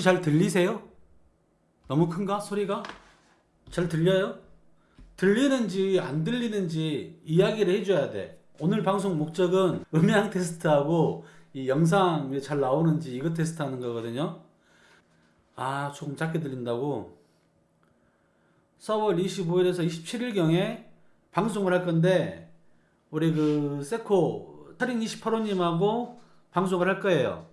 혹시 잘 들리세요? 너무 큰가? 소리가? 잘 들려요? 들리는지 안 들리는지 이야기를 해줘야 돼. 오늘 방송 목적은 음향 테스트하고 이 영상 잘 나오는지 이거 테스트하는 거거든요. 아 조금 작게 들린다고? 4월 25일에서 27일경에 방송을 할 건데 우리 그 세코 살인 28호님하고 방송을 할 거예요.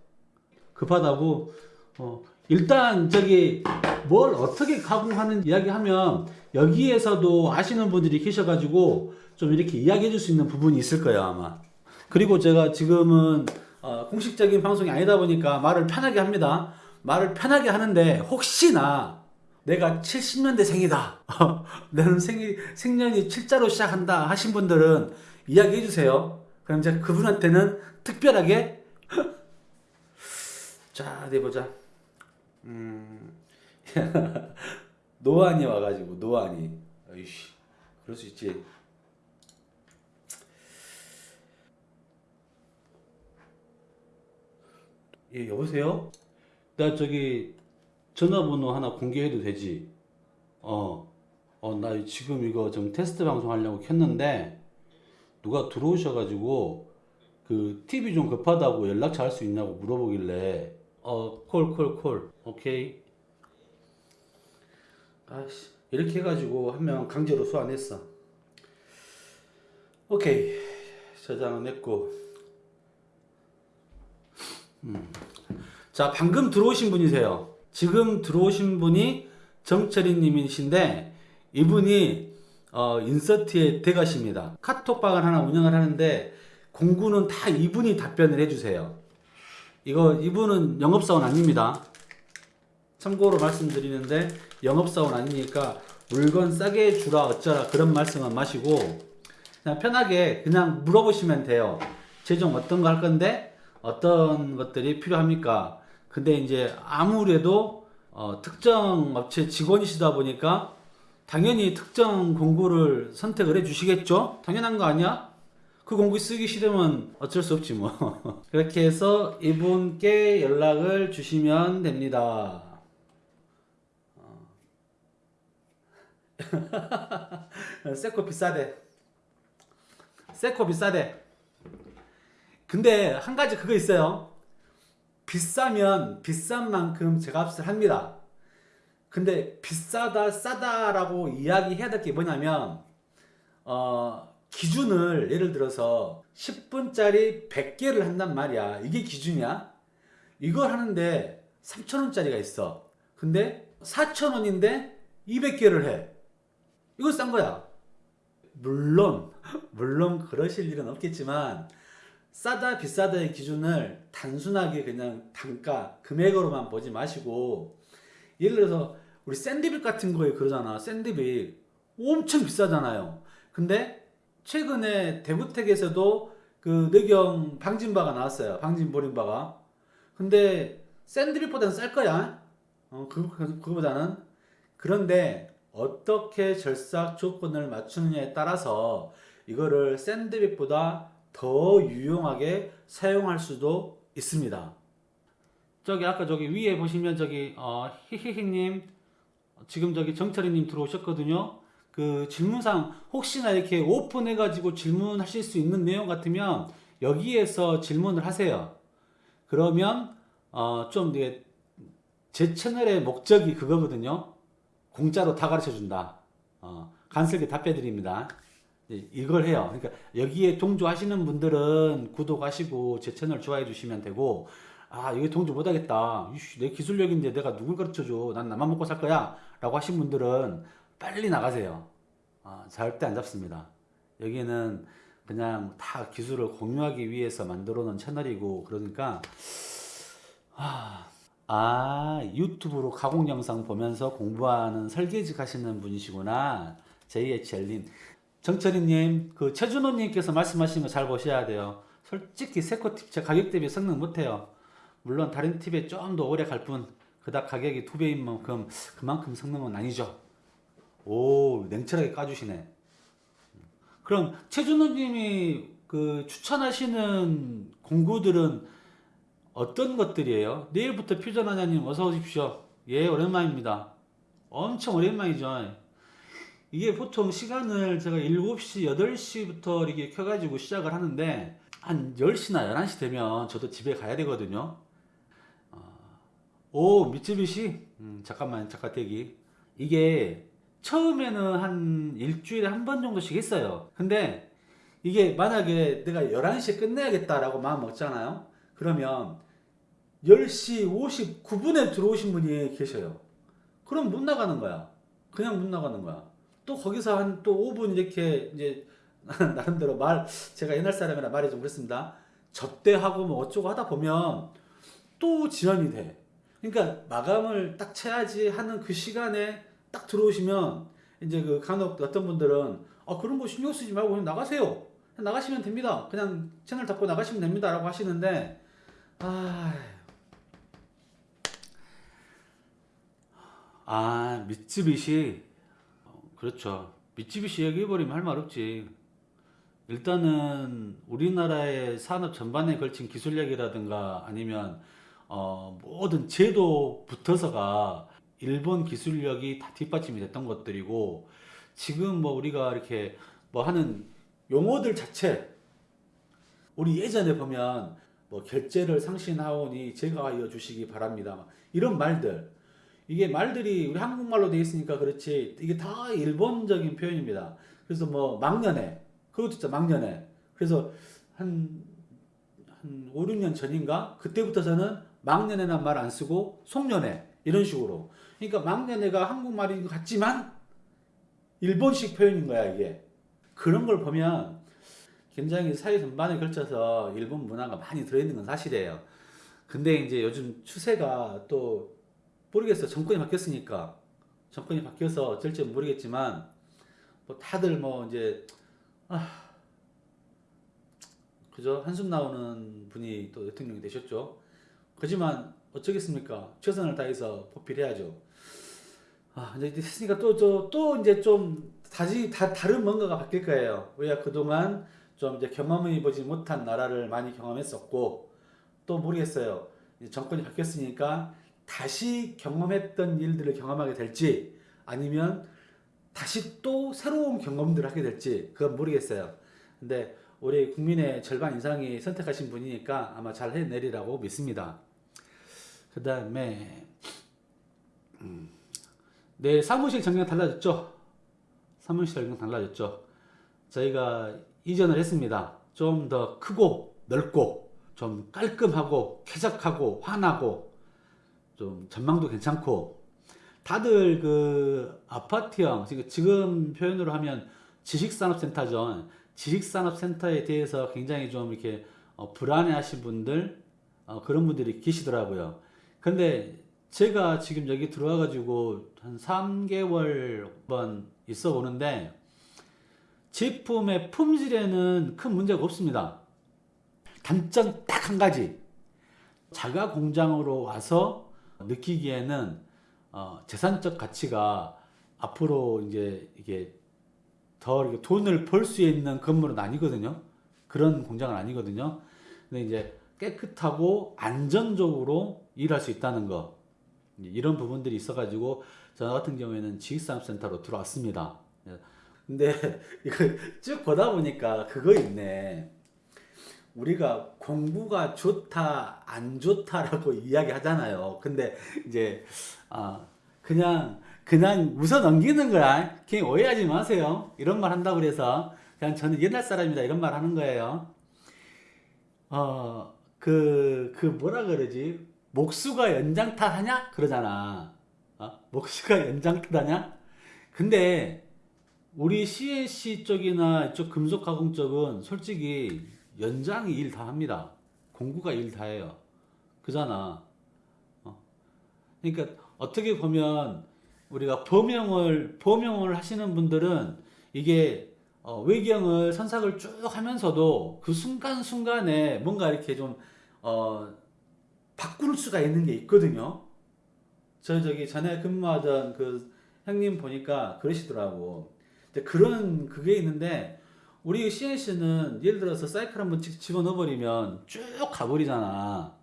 급하다고 어, 일단 저기 뭘 어떻게 가공하는 이야기 하면 여기에서도 아시는 분들이 계셔가지고 좀 이렇게 이야기해 줄 수 있는 부분이 있을 거예요 아마. 그리고 제가 지금은 어, 공식적인 방송이 아니다 보니까 말을 편하게 합니다. 말을 편하게 하는데 혹시나 내가 70년대 생이다. 나는 생, 생년이 7자로 시작한다 하신 분들은 이야기해 주세요. 그럼 제가 그분한테는 특별하게. 자 어디 보자 음. 노안이 와가지고 노안이. 어이씨 그럴 수 있지. 예 여보세요? 나 저기 전화번호 하나 공개해도 되지? 어 어 나 지금 이거 좀 테스트 방송 하려고 켰는데 누가 들어오셔가지고 그 TV 좀 급하다고 연락처 할 수 있냐고 물어보길래 어 콜 콜 콜. 오케이. 아씨 이렇게 해가지고 한 명 강제로 소환했어. 오케이. 저장은 했고. 음. 자 방금 들어오신 분이세요. 지금 들어오신 분이 정철이 님이신데 이분이 어, 인서트의 대가십니다. 카톡방을 하나 운영을 하는데 공구는 다 이분이 답변을 해주세요 이거 이분은 영업사원 아닙니다. 참고로 말씀드리는데 영업사원 아니니까 물건 싸게 주라 어쩌라 그런 말씀은 마시고 그냥 편하게 그냥 물어보시면 돼요. 최종 어떤 거 할 건데 어떤 것들이 필요합니까? 근데 이제 아무래도 어, 특정 업체 직원이시다 보니까 당연히 특정 공구를 선택을 해 주시겠죠? 당연한 거 아니야 그 공구 쓰기 싫으면 어쩔 수 없지 뭐 그렇게 해서 이분께 연락을 주시면 됩니다 세코 비싸대. 세코 비싸대. 근데 한 가지 그거 있어요. 비싸면 비싼 만큼 제값을 합니다. 근데 비싸다 싸다라고 이야기해야 될 게 뭐냐면 어, 기준을 예를 들어서 10분짜리 100개를 한단 말이야. 이게 기준이야. 이걸 하는데 3,000원짜리가 있어. 근데 4,000원인데 200개를 해. 이거 싼 거야. 물론, 물론 그러실 일은 없겠지만, 싸다, 비싸다의 기준을 단순하게 그냥 단가, 금액으로만 보지 마시고, 예를 들어서, 우리 샌드빅 같은 거에 그러잖아. 샌드빅. 엄청 비싸잖아요. 근데, 최근에 대구택에서도 그 뇌경 방진바가 나왔어요. 방진 보림바가. 근데, 샌드빅보다는 쌀 거야. 어, 그, 그, 그거보다는. 그런데, 어떻게 절삭 조건을 맞추느냐에 따라서 이거를 샌드백보다 더 유용하게 사용할 수도 있습니다. 저기 아까 저기 위에 보시면 저기 어, 히히히님 지금 저기 정철이님 들어오셨거든요. 그 질문상 혹시나 이렇게 오픈해 가지고 질문하실 수 있는 내용 같으면 여기에서 질문을 하세요. 그러면 어, 좀제 채널의 목적이 그거거든요. 공짜로 다 가르쳐 준다. 어, 간슬게 답해 드립니다. 이걸 해요. 그러니까 여기에 동조하시는 분들은 구독하시고 제 채널 좋아해 주시면 되고 아 여기 동조 못하겠다. 내 기술력인데 내가 누굴 가르쳐줘. 난 나만 먹고 살 거야. 라고 하신 분들은 빨리 나가세요. 어, 절대 안 잡습니다. 여기는 그냥 다 기술을 공유하기 위해서 만들어 놓은 채널이고 그러니까 아, 아 유튜브로 가공 영상 보면서 공부하는 설계직 하시는 분이시구나. JHL님. 정철이님 그 최준호님께서 말씀하신 거 잘 보셔야 돼요. 솔직히 세코팁 제 가격 대비 성능 못해요. 물론 다른 팁에 좀 더 오래 갈 뿐 그닥 가격이 두 배인 만큼 그만큼 성능은 아니죠 오 냉철하게 까주시네 그럼 최준호님이 그 추천하시는 공구들은 어떤 것들이에요? 내일부터 퓨전하냐님 어서 오십시오. 예, 오랜만입니다. 엄청 오랜만이죠. 이게 보통 시간을 제가 7시, 8시부터 이렇게 켜가지고 시작을 하는데 한 10시나 11시 되면 저도 집에 가야 되거든요. 어, 오, 미쯔비시? 음, 잠깐만, 잠깐 대기. 이게 처음에는 한 일주일에 한 번 정도씩 했어요. 근데 이게 만약에 내가 11시에 끝내야겠다라고 마음 먹잖아요. 그러면 10시 59분에 들어오신 분이 계셔요. 그럼 못 나가는 거야. 그냥 못 나가는 거야. 또 거기서 한 또 5분 이렇게 이제 나름대로 말 제가 옛날 사람이라 말이 좀 그렇습니다. 접대하고 뭐 어쩌고 하다 보면 또 지연이 돼. 그러니까 마감을 딱 쳐야지 하는 그 시간에 딱 들어오시면 이제 그 간혹 어떤 분들은 아 그런 거 신경 쓰지 말고 그냥 나가세요. 나가시면 됩니다. 그냥 채널 닫고 나가시면 됩니다 라고 하시는데 아. 아, 미쯔비시. 어, 그렇죠. 미쯔비시 얘기해버리면 할 말 없지. 일단은 우리나라의 산업 전반에 걸친 기술력이라든가 아니면 어, 모든 제도 붙어서가 일본 기술력이 다 뒷받침이 됐던 것들이고 지금 뭐 우리가 이렇게 뭐 하는 용어들 자체 우리 예전에 보면 뭐 결제를 상신하오니 제가하여 주시기 바랍니다. 막 이런 말들 이게 말들이 우리 한국말로 되어 있으니까 그렇지 이게 다 일본적인 표현입니다. 그래서 뭐 막년에 그것도 진짜 막년에 그래서 한, 한 5, 6년 전인가 그때부터서는 막년에란 말 안 쓰고 송년회 이런 식으로 그러니까 막년회가 한국말인 것 같지만 일본식 표현인 거야 이게 그런 걸 보면 굉장히 사회 전반에 걸쳐서 일본 문화가 많이 들어있는 건 사실이에요. 근데 이제 요즘 추세가 또 모르겠어요. 정권이 바뀌었으니까 정권이 바뀌어서 어쩔지 모르겠지만 뭐 다들 뭐 이제 아 그죠 한숨 나오는 분이 또 대통령이 되셨죠. 그지만 어쩌겠습니까? 최선을 다해서 보필해야죠. 아 이제 됐으니까 또 저 또 이제 좀 다시 다 다른 뭔가가 바뀔 거예요. 우리가 그동안 좀 이제 경험해 보지 못한 나라를 많이 경험했었고 또 모르겠어요. 정권이 바뀌었으니까 다시 경험했던 일들을 경험하게 될지 아니면 다시 또 새로운 경험들을 하게 될지 그건 모르겠어요. 근데 우리 국민의 절반 이상이 선택하신 분이니까 아마 잘 해내리라고 믿습니다. 그 다음에 음, 내 사무실 전경 달라졌죠? 사무실 전경 달라졌죠? 저희가 이전을 했습니다. 좀 더 크고 넓고 좀 깔끔하고 쾌적하고 환하고 좀 전망도 괜찮고 다들 그 아파트형 지금- 지금 표현으로 하면 지식산업센터죠. 지식산업센터에 대해서 굉장히 좀 이렇게 어, 불안해 하신 분들 어, 그런 분들이 계시더라고요. 근데 제가 지금 여기 들어와 가지고 한 3개월 한번 있어 보는데 제품의 품질에는 큰 문제가 없습니다. 단점 딱 한 가지. 자가 공장으로 와서 느끼기에는 어, 재산적 가치가 앞으로 이제 이게 더 돈을 벌 수 있는 건물은 아니거든요. 그런 공장은 아니거든요. 근데 이제 깨끗하고 안전적으로 일할 수 있다는 거 이런 부분들이 있어가지고 저 같은 경우에는 지식산업센터로 들어왔습니다. 예. 근데 이거 쭉 보다 보니까 그거 있네. 우리가 공부가 좋다 안 좋다라고 이야기 하잖아요. 근데 이제 아 그냥 그냥 웃어 넘기는 거야. 그냥 오해하지 마세요. 이런 말 한다고 그래서 그냥 저는 옛날 사람이다 이런 말 하는 거예요. 어 그 그 뭐라 그러지? 목수가 연장탄 하냐? 그러잖아. 어? 목수가 연장탄 하냐? 근데 우리 CNC 쪽이나 이쪽 금속 가공 쪽은 솔직히 연장이 일 다 합니다. 공구가 일 다 해요. 그잖아. 어. 그러니까 어떻게 보면 우리가 범용을 범용을 하시는 분들은 이게 어, 외경을 선삭을 쭉 하면서도 그 순간순간에 뭔가 이렇게 좀 어, 바꿀 수가 있는 게 있거든요. 저 저기 전에 근무하던 그 형님 보니까 그러시더라고. 그런 그게 있는데 우리 CNC는 예를 들어서 사이클 한번 집- 집어넣어버리면 쭉 가버리잖아.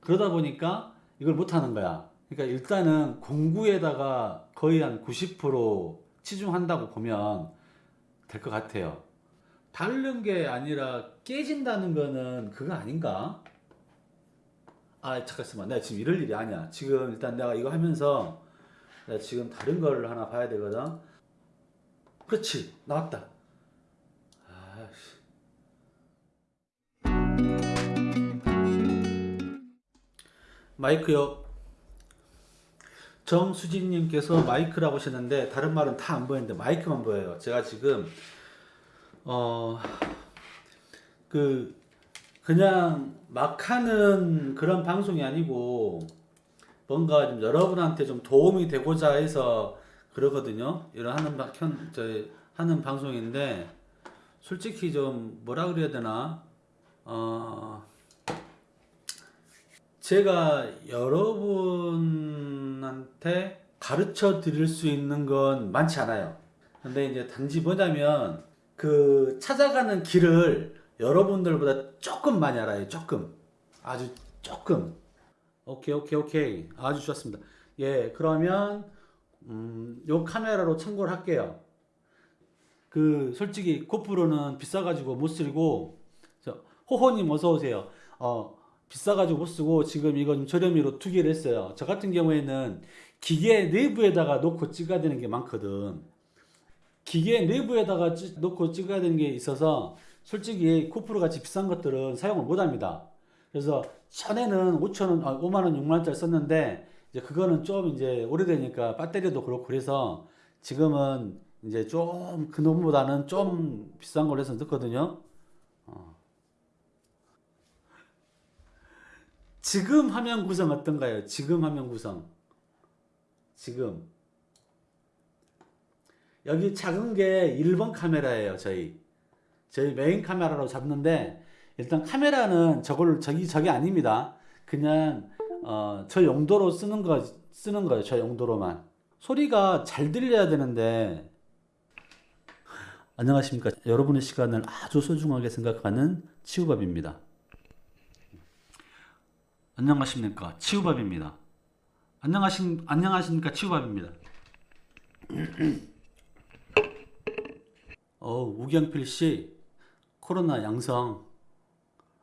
그러다 보니까 이걸 못 하는 거야. 그러니까 일단은 공구에다가 거의 한 90% 치중한다고 보면 될 것 같아요. 바르는 게 아니라 깨진다는 거는 그거 아닌가? 아 잠깐만 내가 지금 이럴 일이 아니야. 지금 일단 내가 이거 하면서 내가 지금 다른 거를 하나 봐야 되거든. 그렇지 나왔다. 아씨. 마이크요. 정수진님께서 마이크라고 하셨는데 다른 말은 다 안 보이는데 마이크만 보여요. 제가 지금 어 그 그냥 막 하는 그런 방송이 아니고 뭔가 좀 여러분한테 좀 도움이 되고자 해서 그러거든요. 이런 하는 방, 현, 저, 하는 방송인데 솔직히 좀 뭐라 그래야 되나 어 제가 여러분한테 가르쳐 드릴 수 있는 건 많지 않아요. 근데 이제 단지 뭐냐면 그 찾아가는 길을 여러분들보다 조금 많이 알아요. 조금. 아주 조금. 오케이, 오케이, 오케이. 아주 좋습니다. 예, 그러면 음, 요 카메라로 참고를 할게요. 그 솔직히 고프로는 비싸가지고 못 쓰고 저 호호님 어서 오세요. 어 비싸가지고 못 쓰고 지금 좀 저렴이로 두 개를 했어요. 저 같은 경우에는 기계 내부에다가 놓고 찍어야 되는 게 많거든. 기계 내부에다가 찌- 놓고 찍어야 되는 게 있어서 솔직히 고프로 같이 비싼 것들은 사용을 못 합니다. 그래서 전에는 5천원, 아, 5만원, 6만원짜리 썼는데 이제 그거는 좀 이제 오래되니까 배터리도 그렇고 그래서 지금은 이제 좀 그놈보다는 좀 비싼 걸로 해서 넣거든요. 어. 지금 화면 구성 어떤가요? 지금 화면 구성. 지금. 여기 작은 게 1번 카메라예요, 저희. 저희 메인 카메라로 잡는데 일단 카메라는 저걸 저기 저게 아닙니다. 그냥 어, 저 용도로 쓰는 거 쓰는 거예요. 저 용도로만. 소리가 잘 들려야 되는데 안녕하십니까. 여러분의 시간을 아주 소중하게 생각하는 치우밥입니다. 안녕하십니까. 치우밥입니다. 안녕하신 안녕하십니까. 치우밥입니다. 어, 우경필 씨 코로나 양성.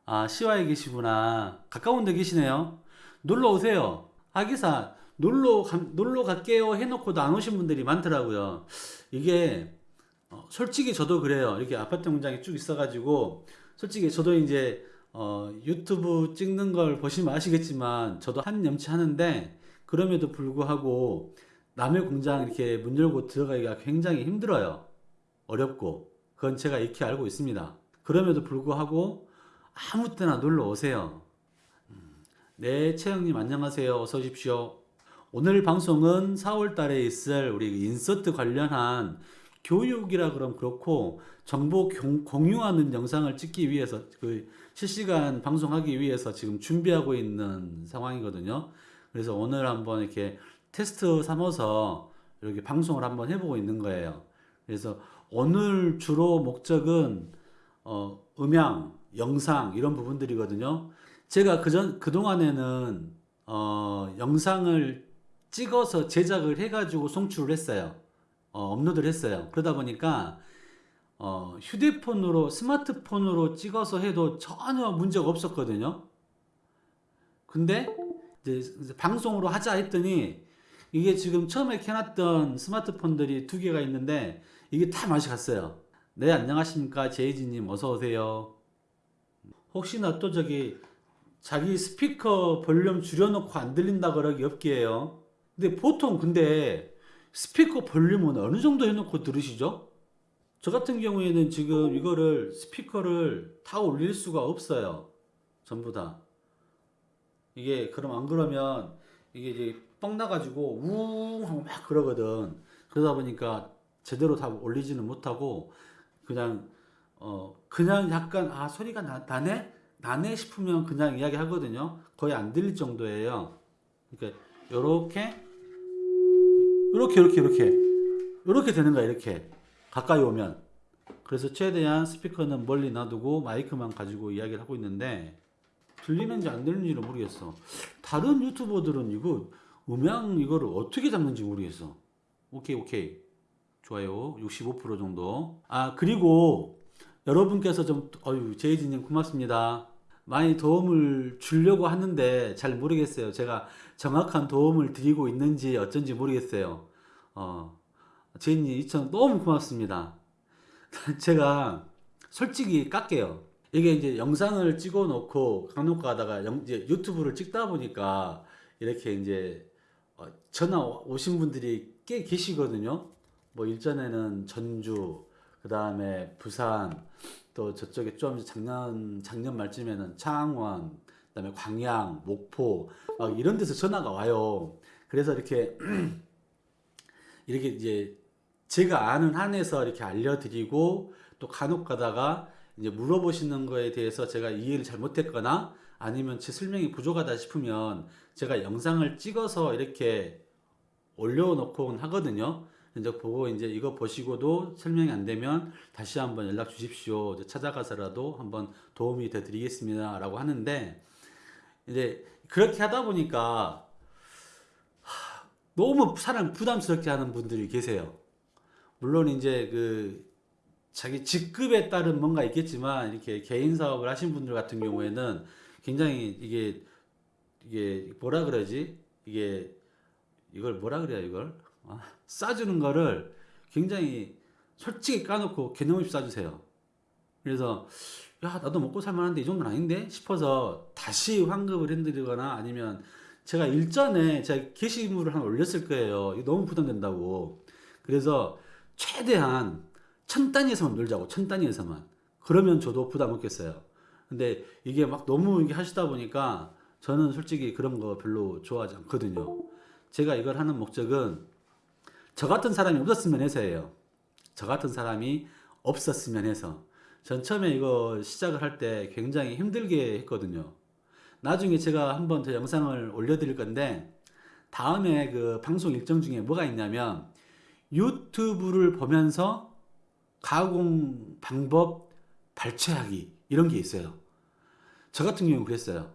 아, 시와에 계시구나. 가까운 데 계시네요. 놀러 오세요. 아기사, 놀러, 가, 놀러 갈게요 해놓고도 안 오신 분들이 많더라고요. 이게, 어, 솔직히 저도 그래요. 이렇게 아파트 공장이 쭉 있어 가지고, 솔직히 저도 이제, 어, 유튜브 찍는 걸 보시면 아시겠지만, 저도 한 염치 하는데, 그럼에도 불구하고, 남의 공장 이렇게 문 열고 들어가기가 굉장히 힘들어요. 어렵고, 그건 제가 익히 알고 있습니다. 그럼에도 불구하고, 아무 때나 놀러 오세요. 음, 네, 채영님 안녕하세요. 어서 오십시오. 오늘 방송은 4월 달에 있을 우리 인서트 관련한 교육이라 그럼 그렇고 정보 공- 공유하는 영상을 찍기 위해서 그 실시간 방송하기 위해서 지금 준비하고 있는 상황이거든요. 그래서 오늘 한번 이렇게 테스트 삼아서 이렇게 방송을 한번 해보고 있는 거예요. 그래서 오늘 주로 목적은 어, 음향, 영상 이런 부분들이거든요. 제가 그전 그동안에는 어, 영상을 찍어서 제작을 해가지고 송출을 했어요. 어, 업로드를 했어요. 그러다 보니까 어, 휴대폰으로 스마트폰으로 찍어서 해도 전혀 문제가 없었거든요. 근데 이제 방송으로 하자 했더니 이게 지금 처음에 켜놨던 스마트폰들이 두 개가 있는데 이게 다 맛이 갔어요. 네 안녕하십니까 제이지님 어서 오세요. 혹시나 또 저기 자기 스피커 볼륨 줄여놓고 안 들린다 그러기 없기에요. 근데 보통 근데 스피커 볼륨은 어느 정도 해놓고 들으시죠? 저 같은 경우에는 지금 이거를 스피커를 다 올릴 수가 없어요. 전부 다. 이게 그럼 안 그러면 이게 이제 뻥 나가지고 우웅 하고 막 그러거든. 그러다 보니까 제대로 다 올리지는 못하고 그냥 어 그냥 약간 아 소리가 나, 나네 나네 싶으면 그냥 이야기 하거든요. 거의 안 들릴 정도예요. 그러니까 요렇게 요렇게 요렇게 요렇게 요렇게 되는 거야 이렇게 가까이 오면 그래서 최대한 스피커는 멀리 놔두고 마이크만 가지고 이야기를 하고 있는데 들리는지 안 들리는지를 모르겠어. 다른 유튜버들은 이거 음향 이거를 어떻게 잡는지 모르겠어. 오케이 오케이 좋아요 65% 정도. 아 그리고 여러분께서 좀 어유 제이지님 고맙습니다. 많이 도움을 주려고 하는데 잘 모르겠어요. 제가 정확한 도움을 드리고 있는지 어쩐지 모르겠어요. 어 제이님 2천 너무 고맙습니다. 제가 솔직히 깎게요. 이게 이제 영상을 찍어 놓고 가다가 영- 이제 유튜브를 찍다 보니까 이렇게 이제 어, 전화 오신 분들이 꽤 계시거든요. 뭐 일전에는 전주, 그 다음에 부산, 또 저쪽에 좀 작년 작년 말쯤에는 창원, 그 다음에 광양, 목포 막 이런 데서 전화가 와요. 그래서 이렇게 이렇게 이제 제가 아는 한에서 이렇게 알려드리고 또 간혹 가다가 이제 물어보시는 거에 대해서 제가 이해를 잘못했거나 아니면 제 설명이 부족하다 싶으면 제가 영상을 찍어서 이렇게 올려놓곤 하거든요. 이제 보고 이제 이거 보시고도 설명이 안 되면 다시 한번 연락 주십시오. 찾아가서라도 한번 도움이 돼 드리겠습니다 라고 하는데 이제 그렇게 하다 보니까 하, 너무 사람 부담스럽게 하는 분들이 계세요. 물론 이제 그 자기 직급에 따른 뭔가 있겠지만 이렇게 개인 사업을 하신 분들 같은 경우에는 굉장히 이게 이게 뭐라 그러지? 이게 이걸 뭐라 그래야 이걸 아, 싸주는 거를 굉장히 솔직히 까놓고 개념 없이 싸주세요. 그래서 야 나도 먹고 살만한데 이 정도는 아닌데 싶어서 다시 환급을 해드리거나 아니면 제가 일전에 제가 게시물을 하나 올렸을 거예요. 너무 부담된다고. 그래서 최대한 천 단위에서만 놀자고 천 단위에서만 그러면 저도 부담 없겠어요. 근데 이게 막 너무 이게 하시다 보니까 저는 솔직히 그런 거 별로 좋아하지 않거든요. 제가 이걸 하는 목적은 저 같은 사람이 없었으면 해서예요. 저 같은 사람이 없었으면 해서. 전 처음에 이거 시작을 할 때 굉장히 힘들게 했거든요. 나중에 제가 한번 더 영상을 올려드릴 건데, 다음에 그 방송 일정 중에 뭐가 있냐면, 유튜브를 보면서 가공 방법 발췌하기, 이런 게 있어요. 저 같은 경우는 그랬어요.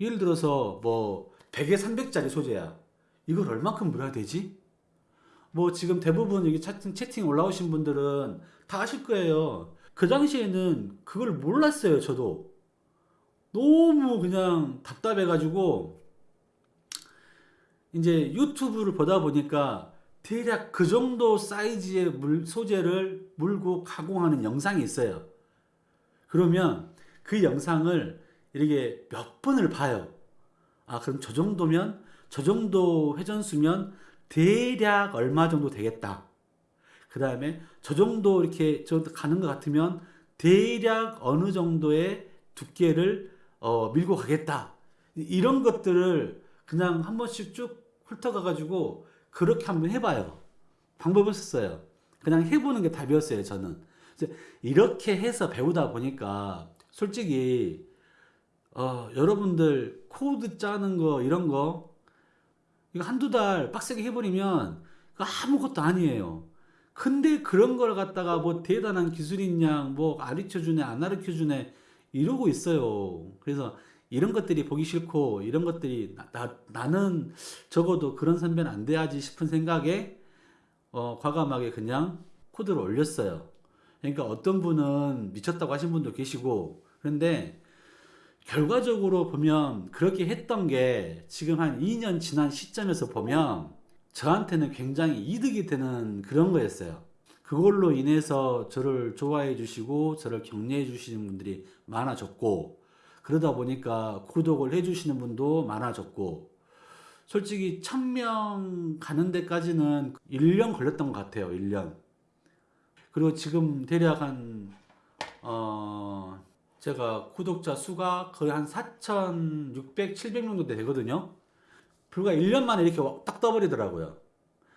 예를 들어서 뭐 100에 300짜리 소재야. 이걸 얼마큼 물어야 되지? 뭐 지금 대부분 여기 채팅, 채팅 올라오신 분들은 다 아실 거예요. 그 당시에는 그걸 몰랐어요, 저도. 너무 그냥 답답해가지고 이제 유튜브를 보다 보니까 대략 그 정도 사이즈의 물, 소재를 물고 가공하는 영상이 있어요. 그러면 그 영상을 이렇게 몇 번을 봐요. 아, 그럼 저 정도면, 저 정도 회전수면 대략 얼마 정도 되겠다. 그 다음에 저 정도 이렇게 저 가는 것 같으면 대략 어느 정도의 두께를 어, 밀고 가겠다. 이런 것들을 그냥 한 번씩 쭉 훑어가가지고 그렇게 한번 해봐요. 방법을 썼어요. 그냥 해보는 게 답이었어요, 저는. 이렇게 해서 배우다 보니까 솔직히 어, 여러분들 코드 짜는 거 이런 거 이거 한두 달 빡세게 해버리면 아무것도 아니에요. 근데 그런 걸 갖다가 뭐 대단한 기술인 양 뭐 가르쳐 주네 안 가르쳐 주네 이러고 있어요. 그래서 이런 것들이 보기 싫고 이런 것들이 나, 나, 나는 적어도 그런 선배는 안 돼야지 싶은 생각에 어, 과감하게 그냥 코드를 올렸어요. 그러니까 어떤 분은 미쳤다고 하신 분도 계시고 그런데 결과적으로 보면 그렇게 했던 게 지금 한 2년 지난 시점에서 보면 저한테는 굉장히 이득이 되는 그런 거였어요. 그걸로 인해서 저를 좋아해 주시고 저를 격려해 주시는 분들이 많아졌고 그러다 보니까 구독을 해 주시는 분도 많아졌고 솔직히 1000명 가는 데까지는 1년 걸렸던 것 같아요. 1년. 그리고 지금 대략 한 어, 제가 구독자 수가 거의 한 4,600, 700 정도 되거든요. 불과 1년 만에 이렇게 딱 떠버리더라고요.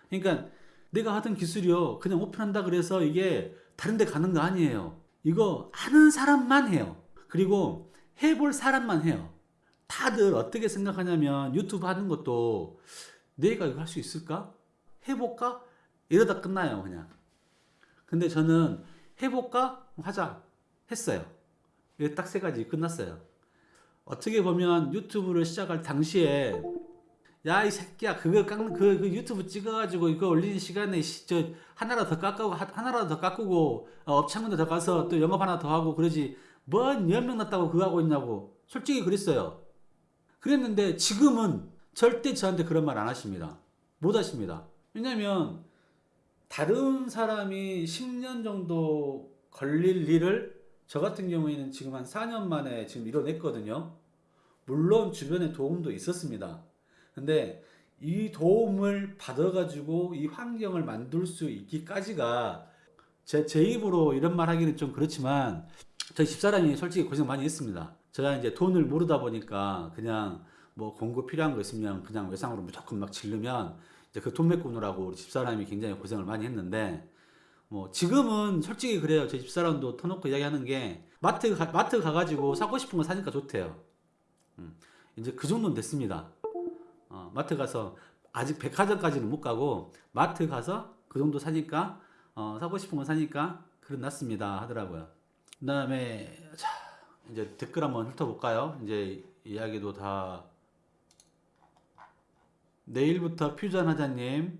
그러니까 내가 하던 기술이요. 그냥 오픈한다 그래서 이게 다른 데 가는 거 아니에요. 이거 하는 사람만 해요. 그리고 해볼 사람만 해요. 다들 어떻게 생각하냐면 유튜브 하는 것도 내가 이거 할 수 있을까? 해볼까? 이러다 끝나요, 그냥. 근데 저는 해볼까? 하자. 했어요. 딱 세 가지 끝났어요. 어떻게 보면 유튜브를 시작할 당시에 야 이 새끼야 그거 깎는 그, 그 유튜브 찍어가지고 이거 올리는 시간에 시, 저 하나라도 더 깎고 하- 하나라도 더 깎고 어, 업창문에 더 가서 또 영업 하나 더 하고 그러지. 뭔 연명 났다고 그거 하고 있냐고. 솔직히 그랬어요. 그랬는데 지금은 절대 저한테 그런 말 안 하십니다. 못 하십니다. 왜냐면 다른 사람이 10년 정도 걸릴 일을 저 같은 경우에는 지금 한 4년 만에 지금 이뤄냈거든요. 물론 주변에 도움도 있었습니다. 근데 이 도움을 받아가지고 이 환경을 만들 수 있기까지가 제, 제 입으로 이런 말 하기는 좀 그렇지만 저희 집사람이 솔직히 고생 많이 했습니다. 제가 이제 돈을 모르다 보니까 그냥 뭐 공구 필요한 거 있으면 그냥 외상으로 무조건 막 질르면 이제 그 돈 메꾸노라고 우리 집사람이 굉장히 고생을 많이 했는데 뭐 지금은 솔직히 그래요. 제 집사람도 터놓고 이야기하는 게 마트 가, 마트 가가지고 사고 싶은 거 사니까 좋대요. 음, 이제 그 정도는 됐습니다. 어, 마트 가서 아직 백화점까지는 못 가고 마트 가서 그 정도 사니까 어, 사고 싶은 거 사니까 그런 났습니다 하더라고요. 그 다음에 자 이제 댓글 한번 훑어볼까요? 이제 이야기도 다 내일부터 퓨전 하자님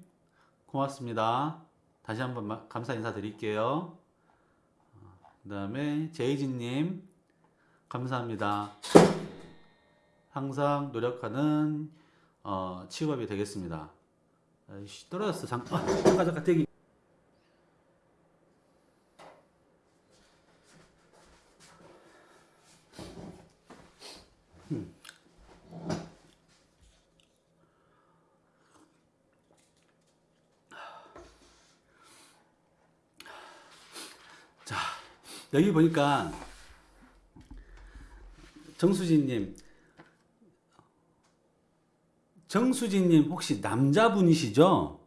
고맙습니다. 다시 한번 마- 감사 인사 드릴게요. 그 다음에 제이진님 감사합니다. 항상 노력하는 어, 취업이 되겠습니다. 떨어졌어 잠 아, 잠깐 잠깐 대기 음. 여기 보니까 정수진님 정수진님 혹시 남자분이시죠?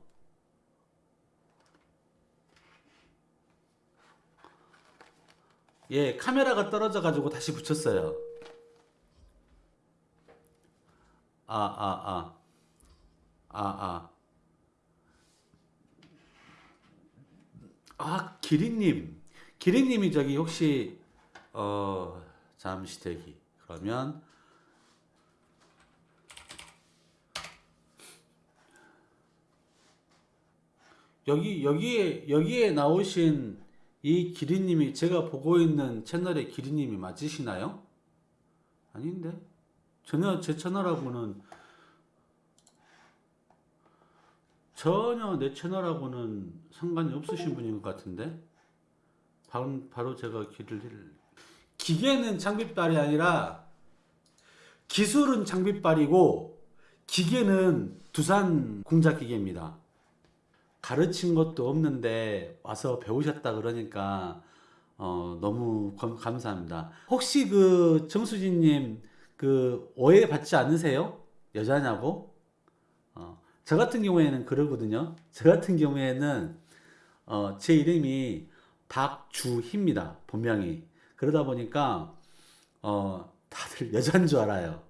예, 카메라가 떨어져 가지고 다시 붙였어요. 아, 아, 아. 아, 아. 아, 기린님. 기린님이 저기 혹시, 어, 잠시 대기. 그러면, 여기, 여기에, 여기에 나오신 이 기린님이 제가 보고 있는 채널의 기린님이 맞으시나요? 아닌데? 전혀 제 채널하고는 전혀 내 채널하고는 상관이 없으신 분인 것 같은데 바로, 바로 제가 길을 기계는 장비빨이 아니라 기술은 장비빨이고 기계는 두산 공작 기계입니다. 가르친 것도 없는데 와서 배우셨다 그러니까 어, 너무 감- 감사합니다. 혹시 그 정수진님 그 오해 받지 않으세요? 여자냐고? 어, 저 같은 경우에는 그러거든요. 저 같은 경우에는 어, 제 이름이 박주희입니다. 본명이. 그러다 보니까 어, 다들 여자인 줄 알아요.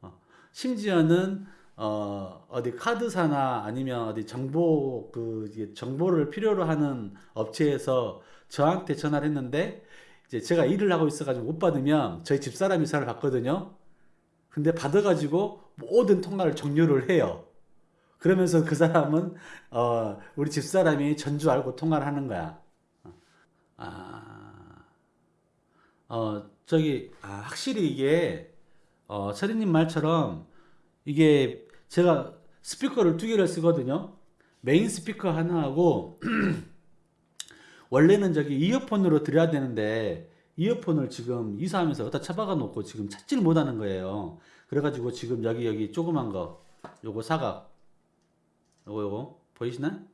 어, 심지어는 어, 어디 카드사나 아니면 어디 정보 그 정보를 필요로 하는 업체에서 저한테 전화를 했는데 이제 제가 일을 하고 있어가지고 못 받으면 저희 집사람이 전화를 받거든요. 근데 받아가지고 모든 통화를 종료를 해요. 그러면서 그 사람은 어, 우리 집사람이 전주 알고 통화를 하는 거야. 아, 어, 저기 아, 확실히 이게 어, 철이님 말처럼 이게 제가 스피커를 두 개를 쓰거든요. 메인 스피커 하나하고 원래는 저기 이어폰으로 들어야 되는데 이어폰을 지금 이사하면서 어디다 처박아 놓고 지금 찾질 못하는 거예요. 그래가지고 지금 여기 여기 조그만 거 요거 사각 요거 요거 보이시나?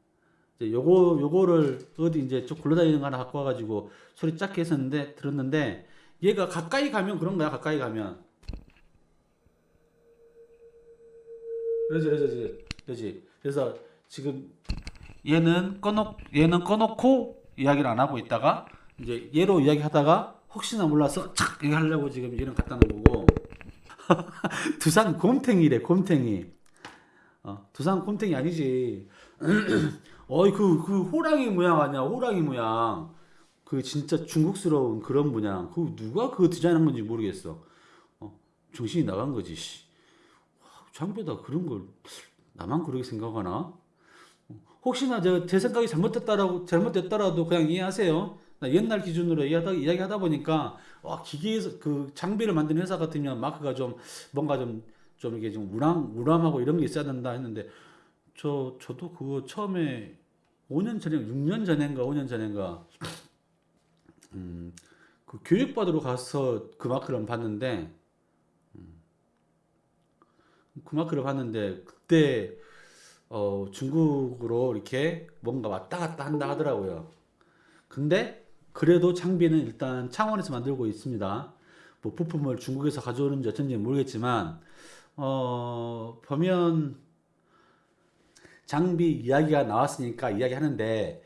이제 요거 요거를 어디 이제 좀 굴러다니는 거 하나 갖고 와가지고 소리 작게 했었는데 들었는데 얘가 가까이 가면 그런 거야 가까이 가면. 그러지 그러지 그러지 그래서 지금 얘는 꺼놓 얘는 꺼놓고 이야기를 안 하고 있다가 이제 얘로 이야기하다가 혹시나 몰라서 착 이거 하려고 지금 얘는 갖다 놓은 거고. 두산 곰탱이래 곰탱이. 어, 두산 곰탱이 아니지 어이 그 그 호랑이 모양 아니야 호랑이 모양 그 진짜 중국스러운 그런 모양 그 누가 그 디자인한 건지 모르겠어 어, 정신이 나간 거지. 씨. 와, 장비에다 그런 걸 나만 그렇게 생각하나? 혹시나 저제 생각이 잘못됐다라고 잘못됐더라도 그냥 이해하세요. 나 옛날 기준으로 이야기하다, 이야기하다 보니까 와 기계에서 그 장비를 만드는 회사 같으면 마크가 좀 뭔가 좀 좀 이게 좀 우람 우람하고 이런 게 있어야 된다 했는데 저 저도 그거 처음에 5년 전에 6년 전인가 5년 전인가 음, 그 교육받으러 가서 그 마크를 봤는데 음, 그 마크를 봤는데 그때 어, 중국으로 이렇게 뭔가 왔다 갔다 한다 하더라고요. 근데 그래도 장비는 일단 창원에서 만들고 있습니다. 뭐 부품을 중국에서 가져오는지 어쩐지 모르겠지만 어, 보면 장비 이야기가 나왔으니까 이야기하는데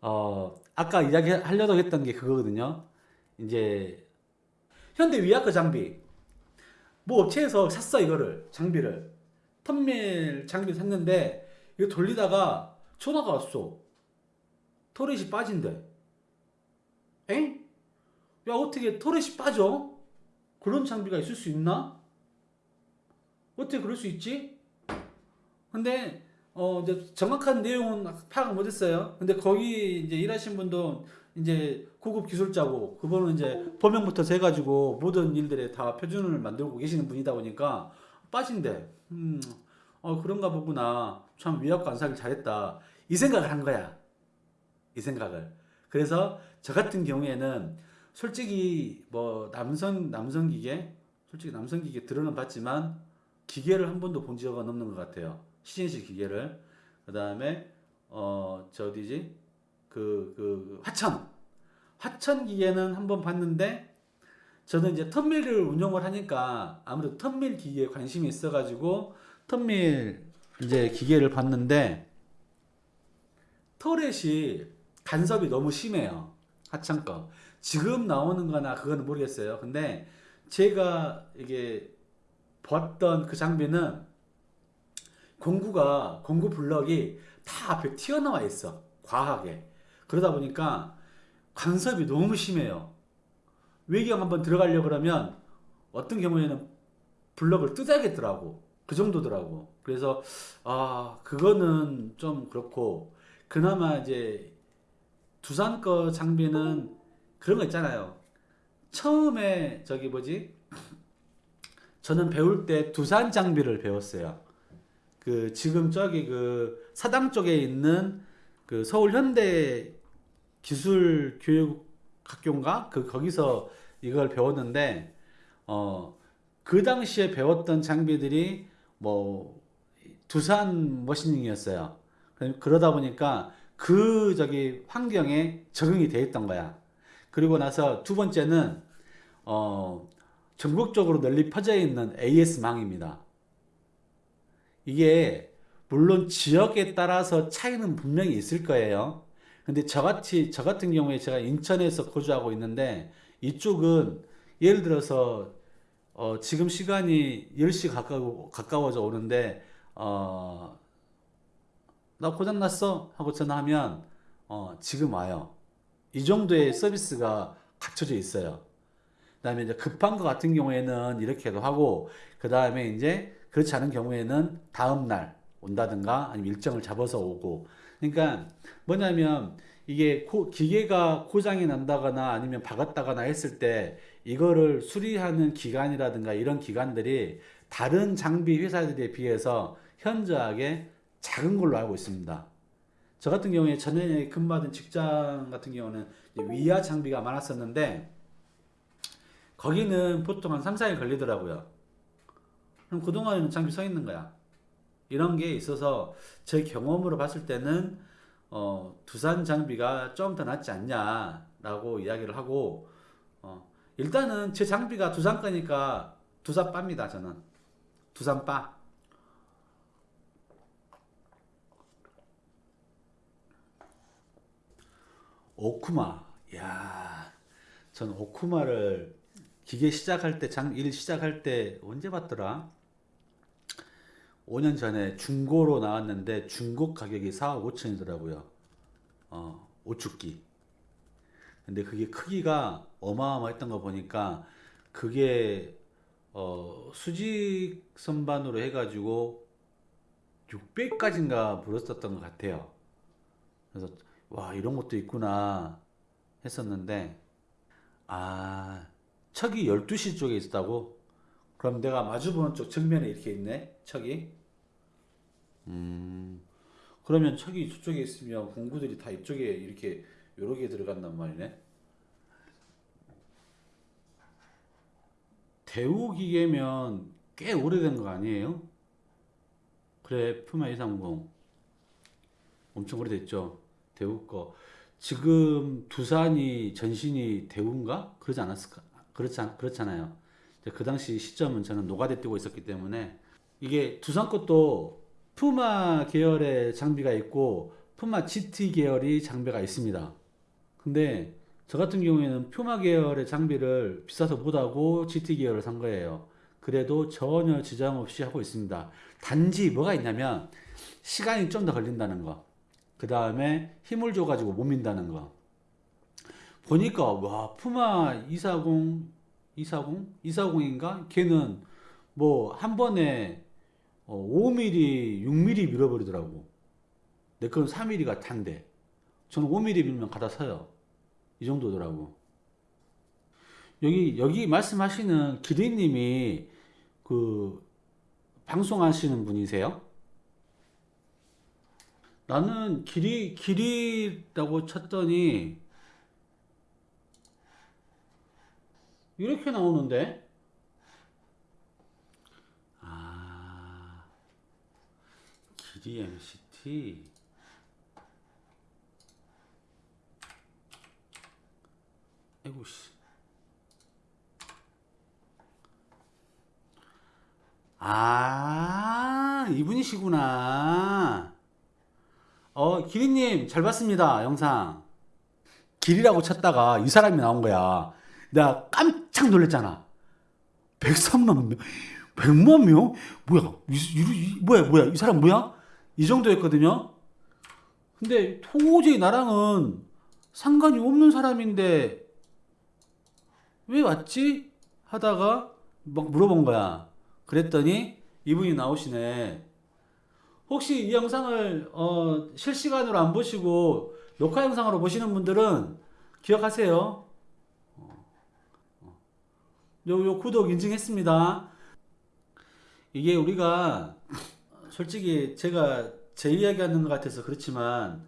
어, 아까 이야기 하려고 했던 게 그거거든요. 이제 현대 위아크 장비 뭐 업체에서 샀어 이거를 장비를 턴밀 장비 샀는데 이거 돌리다가 전화가 왔어. 토렛이 빠진대. 엥? 야 어떻게 토렛이 빠져? 그런 장비가 있을 수 있나? 어떻게 그럴 수 있지? 근데 어 이제 정확한 내용은 파악 못했어요. 근데 거기 이제 일하신 분도 이제 고급 기술자고 그분은 이제 범용부터 세가지고 모든 일들에 다 표준을 만들고 계시는 분이다 보니까 빠진대. 음, 어 그런가 보구나. 참 위압과 안사길 잘했다. 이 생각을 한 거야. 이 생각을. 그래서 저 같은 경우에는 솔직히 뭐 남성 남성 기계, 솔직히 남성 기계 들어는 봤지만 기계를 한 번도 본 적은 없는 것 같아요. CNC 기계를. 그 다음에 어저 어디지? 그, 그 화천 화천 기계는 한번 봤는데 저는 이제 턴밀을 운영을 하니까 아무래도 턴밀 기계에 관심이 있어 가지고 턴밀 이제 기계를 봤는데 터렛이 간섭이 너무 심해요 하천 거 지금 나오는 거나 그거는 모르겠어요 근데 제가 이게 봤던 그 장비는 공구가 공구 블럭이 다 앞에 튀어나와 있어 과하게 그러다 보니까 간섭이 너무 심해요. 외경 한번 들어가려고 그러면 어떤 경우에는 블럭을 뜯어야겠더라고. 그 정도더라고. 그래서 아 그거는 좀 그렇고 그나마 이제 두산 거 장비는 그런 거 있잖아요. 처음에 저기 뭐지? 저는 배울 때 두산 장비를 배웠어요. 그 지금 저기 그 사당 쪽에 있는 그 서울 현대 기술 교육 학교인가 그 거기서 이걸 배웠는데 어 그 당시에 배웠던 장비들이 뭐 두산 머신닝이었어요. 그러다 보니까 그 저기 환경에 적응이 돼 있던 거야. 그리고 나서 두 번째는 어 전국적으로 널리 퍼져 있는 AS망입니다. 이게 물론 지역에 따라서 차이는 분명히 있을 거예요. 근데 저같이 저 같은 경우에 제가 인천에서 거주하고 있는데 이쪽은 예를 들어서 어 지금 시간이 10시 가까워 가까워져 오는데 어 나 고장 났어 하고 전화하면 어 지금 와요. 이 정도의 서비스가 갖춰져 있어요. 그 다음에 이제 급한 거 같은 경우에는 이렇게도 하고 그 다음에 이제 그렇지 않은 경우에는 다음 날 온다든가 아니면 일정을 잡아서 오고 그러니까 뭐냐면 이게 고, 기계가 고장이 난다거나 아니면 박았다거나 했을 때 이거를 수리하는 기간이라든가 이런 기간들이 다른 장비 회사들에 비해서 현저하게 작은 걸로 알고 있습니다. 저 같은 경우에 전에 근무하던 직장 같은 경우는 위아 장비가 많았었는데 거기는 보통 한 3, 4일 걸리더라고요. 그럼 그동안에는 장비 서 있는 거야. 이런 게 있어서 제 경험으로 봤을 때는 어, 두산 장비가 좀 더 낫지 않냐라고 이야기를 하고 어, 일단은 제 장비가 두산 거니까 두산 빠입니다 저는 두산 빠 오쿠마 야, 전 오쿠마를 기계 시작할 때, 장, 일 시작할 때 언제 봤더라? 5년 전에 중고로 나왔는데 중고 가격이 4억 5천이더라고요. 어, 오축기. 근데 그게 크기가 어마어마했던 거 보니까 그게 어, 수직 선반으로 해가지고 600까지인가 불었었던 것 같아요. 그래서 와 이런 것도 있구나 했었는데 아 척이 12시 쪽에 있었다고? 그럼 내가 마주보는 쪽 정면에 이렇게 있네 척이 음. 그러면 척이 저쪽에 있으면 공구들이 다 이쪽에 이렇게 요렇게 들어간단 말이네? 대우 기계면 꽤 오래된 거 아니에요? 그래 푸마 230 엄청 오래됐죠? 대우 거. 지금 두산이 전신이 대우인가? 그러지 않았을까? 그렇지 않, 그렇잖아요. 그 당시 시점은 저는 노가대 뛰고 있었기 때문에 이게 두산 것도 푸마 계열의 장비가 있고 푸마 GT 계열이 장비가 있습니다 근데 저 같은 경우에는 퓨마 계열의 장비를 비싸서 못하고 GT 계열을 산 거예요. 그래도 전혀 지장 없이 하고 있습니다. 단지 뭐가 있냐면 시간이 좀 더 걸린다는 거. 그 다음에 힘을 줘가지고 못 민다는 거. 보니까 와 푸마 240, 240, 240인가? 걔는 뭐 한 번에 5mm, 6mm 밀어버리더라고. 내건 4mm가 탄데. 저는 5mm 밀면 갖다 서요. 이 정도더라고. 여기 여기 말씀하시는 기리님이 그 방송하시는 분이세요? 나는 길이 길이라고 쳤더니 이렇게 나오는데 길이 MCT 아이고 씨. 아, 이분이시구나. 어, 기리님, 잘 봤습니다, 영상. 길이라고 쳤다가 이 사람이 나온 거야. 내가 깜짝 놀랐잖아. 103만 명, 100만 명? 뭐야, 이, 이, 이, 뭐야, 뭐야, 이 사람 뭐야? 이 정도였거든요. 근데 도저히 나랑은 상관이 없는 사람인데 왜 왔지? 하다가 막 물어본 거야. 그랬더니 이분이 나오시네. 혹시 이 영상을 어, 실시간으로 안 보시고 녹화 영상으로 보시는 분들은 기억하세요. 어, 어. 요, 요 구독 인증했습니다. 이게 우리가 솔직히 제가 제 이야기 하는 것 같아서 그렇지만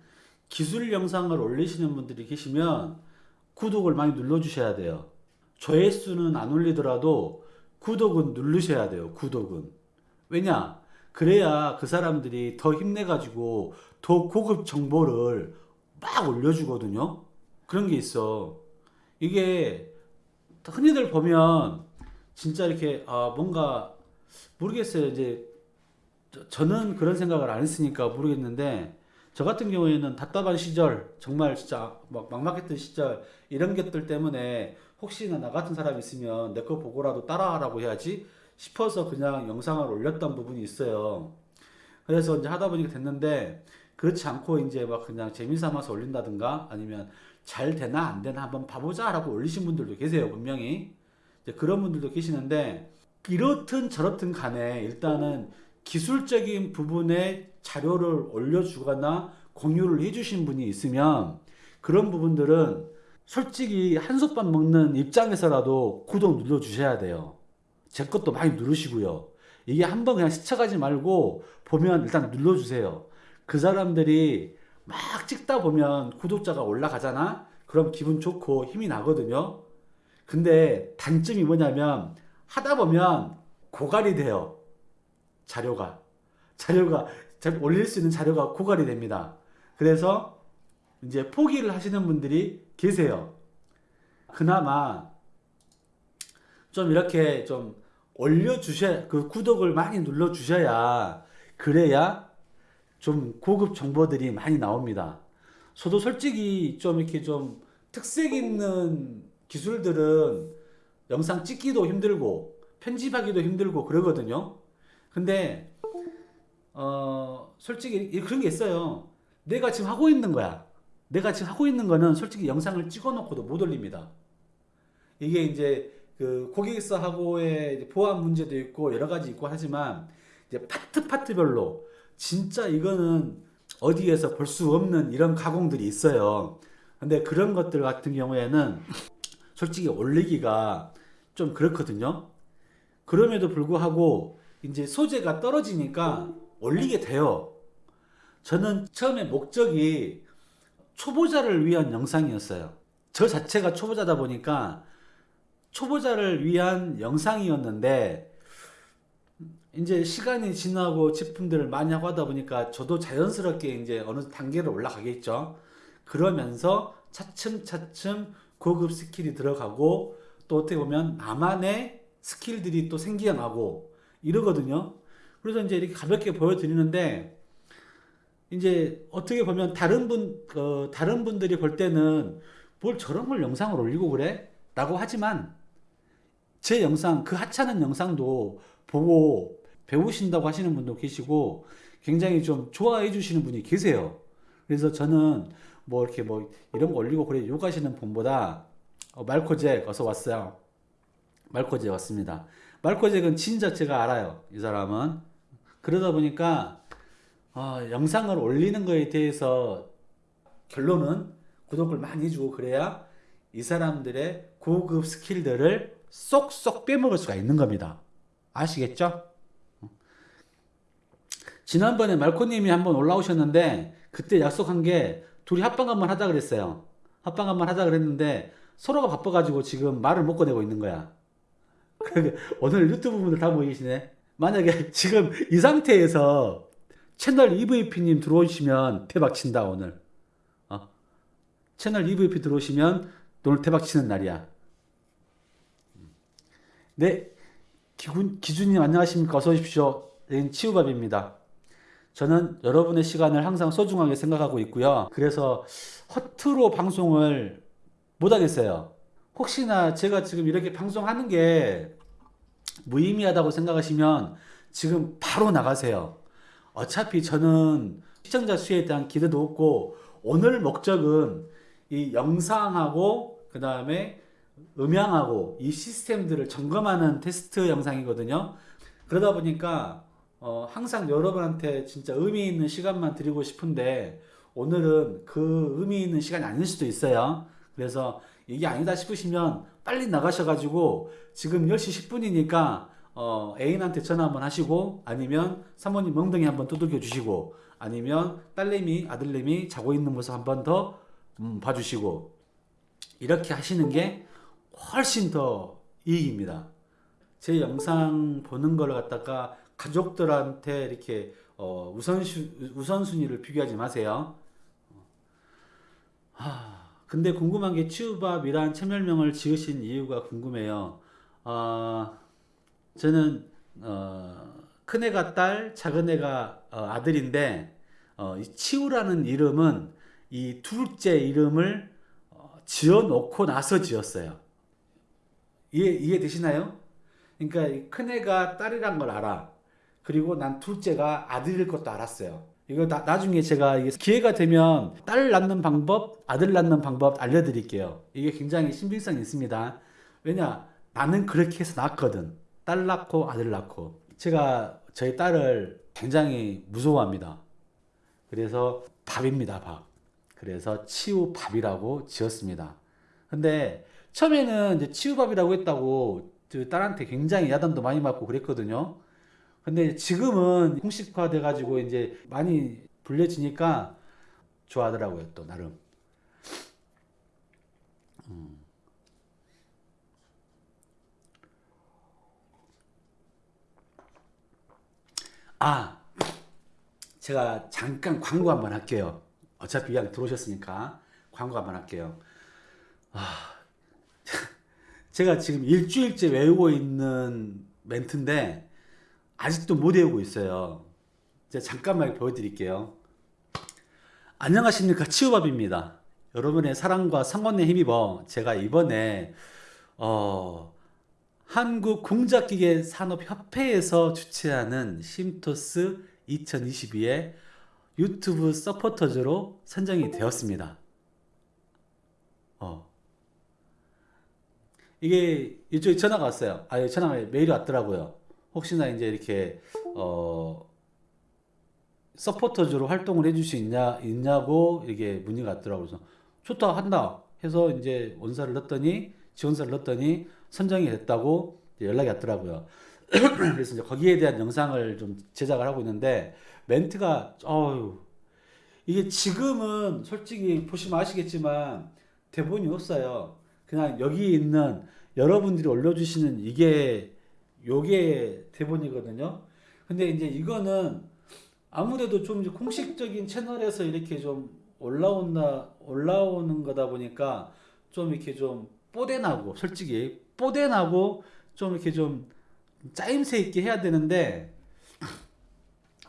기술 영상을 올리시는 분들이 계시면 구독을 많이 눌러주셔야 돼요. 조회수는 안 올리더라도 구독은 누르셔야 돼요. 구독은. 왜냐? 그래야 그 사람들이 더 힘내가지고 더 고급 정보를 막 올려주거든요. 그런 게 있어. 이게 흔히들 보면 진짜 이렇게 아 뭔가 모르겠어요. 이제 저는 그런 생각을 안 했으니까 모르겠는데 저 같은 경우에는 답답한 시절 정말 진짜 막 막막했던 시절 이런 것들 때문에 혹시나 나 같은 사람이 있으면 내 거 보고라도 따라하라고 해야지 싶어서 그냥 영상을 올렸던 부분이 있어요. 그래서 이제 하다 보니까 됐는데 그렇지 않고 이제 막 그냥 재미삼아서 올린다든가 아니면 잘 되나 안 되나 한번 봐보자 라고 올리신 분들도 계세요 분명히 이제 그런 분들도 계시는데 이렇든 저렇든 간에 일단은 기술적인 부분에 자료를 올려주거나 공유를 해주신 분이 있으면 그런 부분들은 솔직히 한솥밥 먹는 입장에서라도 구독 눌러주셔야 돼요. 제 것도 많이 누르시고요. 이게 한번 그냥 스쳐가지 말고 보면 일단 눌러주세요. 그 사람들이 막 찍다 보면 구독자가 올라가잖아? 그럼 기분 좋고 힘이 나거든요. 근데 단점이 뭐냐면 하다 보면 고갈이 돼요. 자료가. 자료가, 올릴 수 있는 자료가 고갈이 됩니다. 그래서 이제 포기를 하시는 분들이 계세요. 그나마 좀 이렇게 좀 올려주셔야, 그 구독을 많이 눌러주셔야, 그래야 좀 고급 정보들이 많이 나옵니다. 저도 솔직히 좀 이렇게 좀 특색 있는 기술들은 영상 찍기도 힘들고, 편집하기도 힘들고 그러거든요. 근데, 어, 솔직히 그런 게 있어요. 내가 지금 하고 있는 거야. 내가 지금 하고 있는 거는 솔직히 영상을 찍어 놓고도 못 올립니다. 이게 이제 그 고객사하고의 보안 문제도 있고 여러 가지 있고 하지만 이제 파트 파트별로 진짜 이거는 어디에서 볼 수 없는 이런 가공들이 있어요. 근데 그런 것들 같은 경우에는 솔직히 올리기가 좀 그렇거든요. 그럼에도 불구하고 이제 소재가 떨어지니까 올리게 돼요. 저는 처음에 목적이 초보자를 위한 영상이었어요. 저 자체가 초보자다 보니까 초보자를 위한 영상이었는데 이제 시간이 지나고 제품들을 많이 하고 하다 보니까 저도 자연스럽게 이제 어느 단계로 올라가겠죠. 그러면서 차츰차츰 고급 스킬이 들어가고 또 어떻게 보면 나만의 스킬들이 또 생겨나고 이러거든요. 그래서 이제 이렇게 가볍게 보여드리는데 이제 어떻게 보면 다른 분 어, 다른 분들이 볼 때는 뭘 저런 걸 영상을 올리고 그래? 라고 하지만 제 영상 그 하찮은 영상도 보고 배우신다고 하시는 분도 계시고 굉장히 좀 좋아해 주시는 분이 계세요. 그래서 저는 뭐 이렇게 뭐 이런 거 올리고 그래 욕하시는 분보다 어, 말코잭 어서 왔어요. 말코잭 왔습니다. 말코 잭은 진짜 제가 알아요. 이 사람은 그러다 보니까 어, 영상을 올리는 거에 대해서 결론은 구독을 많이 해주고 그래야 이 사람들의 고급 스킬들을 쏙쏙 빼먹을 수가 있는 겁니다. 아시겠죠? 지난번에 말코님이 한번 올라오셨는데 그때 약속한 게 둘이 합방 한번 하자 그랬어요. 합방 한번 하자 그랬는데 서로가 바빠가지고 지금 말을 못 꺼내고 있는 거야. 오늘 유튜브 분들 다 모이시네. 만약에 지금 이 상태에서 채널 EVP님 들어오시면 대박 친다 오늘. 어? 채널 EVP 들어오시면 오늘 대박 치는 날이야. 네, 기군, 기준님 안녕하십니까? 어서 오십시오. 여긴 치우밥입니다. 저는 여러분의 시간을 항상 소중하게 생각하고 있고요. 그래서 허투루 방송을 못 하겠어요. 혹시나 제가 지금 이렇게 방송하는 게 무의미하다고 생각하시면 지금 바로 나가세요. 어차피 저는 시청자 수에 대한 기대도 없고 오늘 목적은 이 영상하고 그 다음에 음향하고 이 시스템들을 점검하는 테스트 영상이거든요. 그러다 보니까 어, 항상 여러분한테 진짜 의미 있는 시간만 드리고 싶은데 오늘은 그 의미 있는 시간이 아닐 수도 있어요. 그래서 이게 아니다 싶으시면 빨리 나가셔가지고 지금 10시 10분이니까 어, 애인한테 전화 한번 하시고 아니면 사모님 멍덩이 한번 두들겨 주시고 아니면 딸내미 아들내미 자고 있는 모습 한번 더 음, 봐주시고 이렇게 하시는 게 훨씬 더 이익입니다. 제 영상 보는 걸 갖다가 가족들한테 이렇게 어, 우선순, 우선순위를 비교하지 마세요. 하, 근데 궁금한 게 치우밥이란 채널명을 지으신 이유가 궁금해요. 어, 저는 어, 큰애가 딸, 작은애가 어, 아들인데 어, 이 치우라는 이름은 이 둘째 이름을 어, 지어놓고 나서 지었어요. 이해, 이해되시나요? 그러니까 이 큰애가 딸이란 걸 알아. 그리고 난 둘째가 아들일 것도 알았어요. 이거 나, 나중에 제가 기회가 되면 딸 낳는 방법, 아들 낳는 방법 알려드릴게요. 이게 굉장히 신빙성이 있습니다. 왜냐, 나는 그렇게 해서 낳았거든. 딸 낳고 아들 낳고. 제가 저희 딸을 굉장히 무서워합니다. 그래서 밥입니다, 밥. 그래서 치우밥이라고 지었습니다. 근데 처음에는 이제 치우밥이라고 했다고 딸한테 굉장히 야단도 많이 맞고 그랬거든요. 근데 지금은 공식화 돼가지고 이제 많이 불려지니까 좋아하더라고요, 또 나름. 음. 아, 제가 잠깐 광고 한번 할게요. 어차피 그냥 들어오셨으니까 광고 한번 할게요. 아, 제가 지금 일주일째 외우고 있는 멘트인데 아직도 못 외우고 있어요. 제가 잠깐만 보여드릴게요. 안녕하십니까 치우밥입니다. 여러분의 사랑과 성원에 힘입어 제가 이번에 어, 한국 공작기계 산업협회에서 주최하는 심토스 2022의 유튜브 서포터즈로 선정이 되었습니다. 어. 이게 이쪽에 전화가 왔어요. 아, 전화가 메일이 왔더라고요. 혹시나 이제 이렇게 어 서포터즈로 활동을 해줄 수 있냐 있냐고 이게 문의가 왔더라고요. 좋다 한다 해서 이제 원서를 넣었더니 지원서를 넣었더니 선정이 됐다고 연락이 왔더라고요. 그래서 이제 거기에 대한 영상을 좀 제작을 하고 있는데 멘트가 어유 이게 지금은 솔직히 보시면 아시겠지만 대본이 없어요. 그냥 여기 있는 여러분들이 올려주시는 이게 요게 대본이거든요. 근데 이제 이거는 아무래도 좀 공식적인 채널에서 이렇게 좀 올라온다 올라오는 거다 보니까 좀 이렇게 좀 뽀대나고 솔직히 뽀대나고 좀 이렇게 좀 짜임새 있게 해야 되는데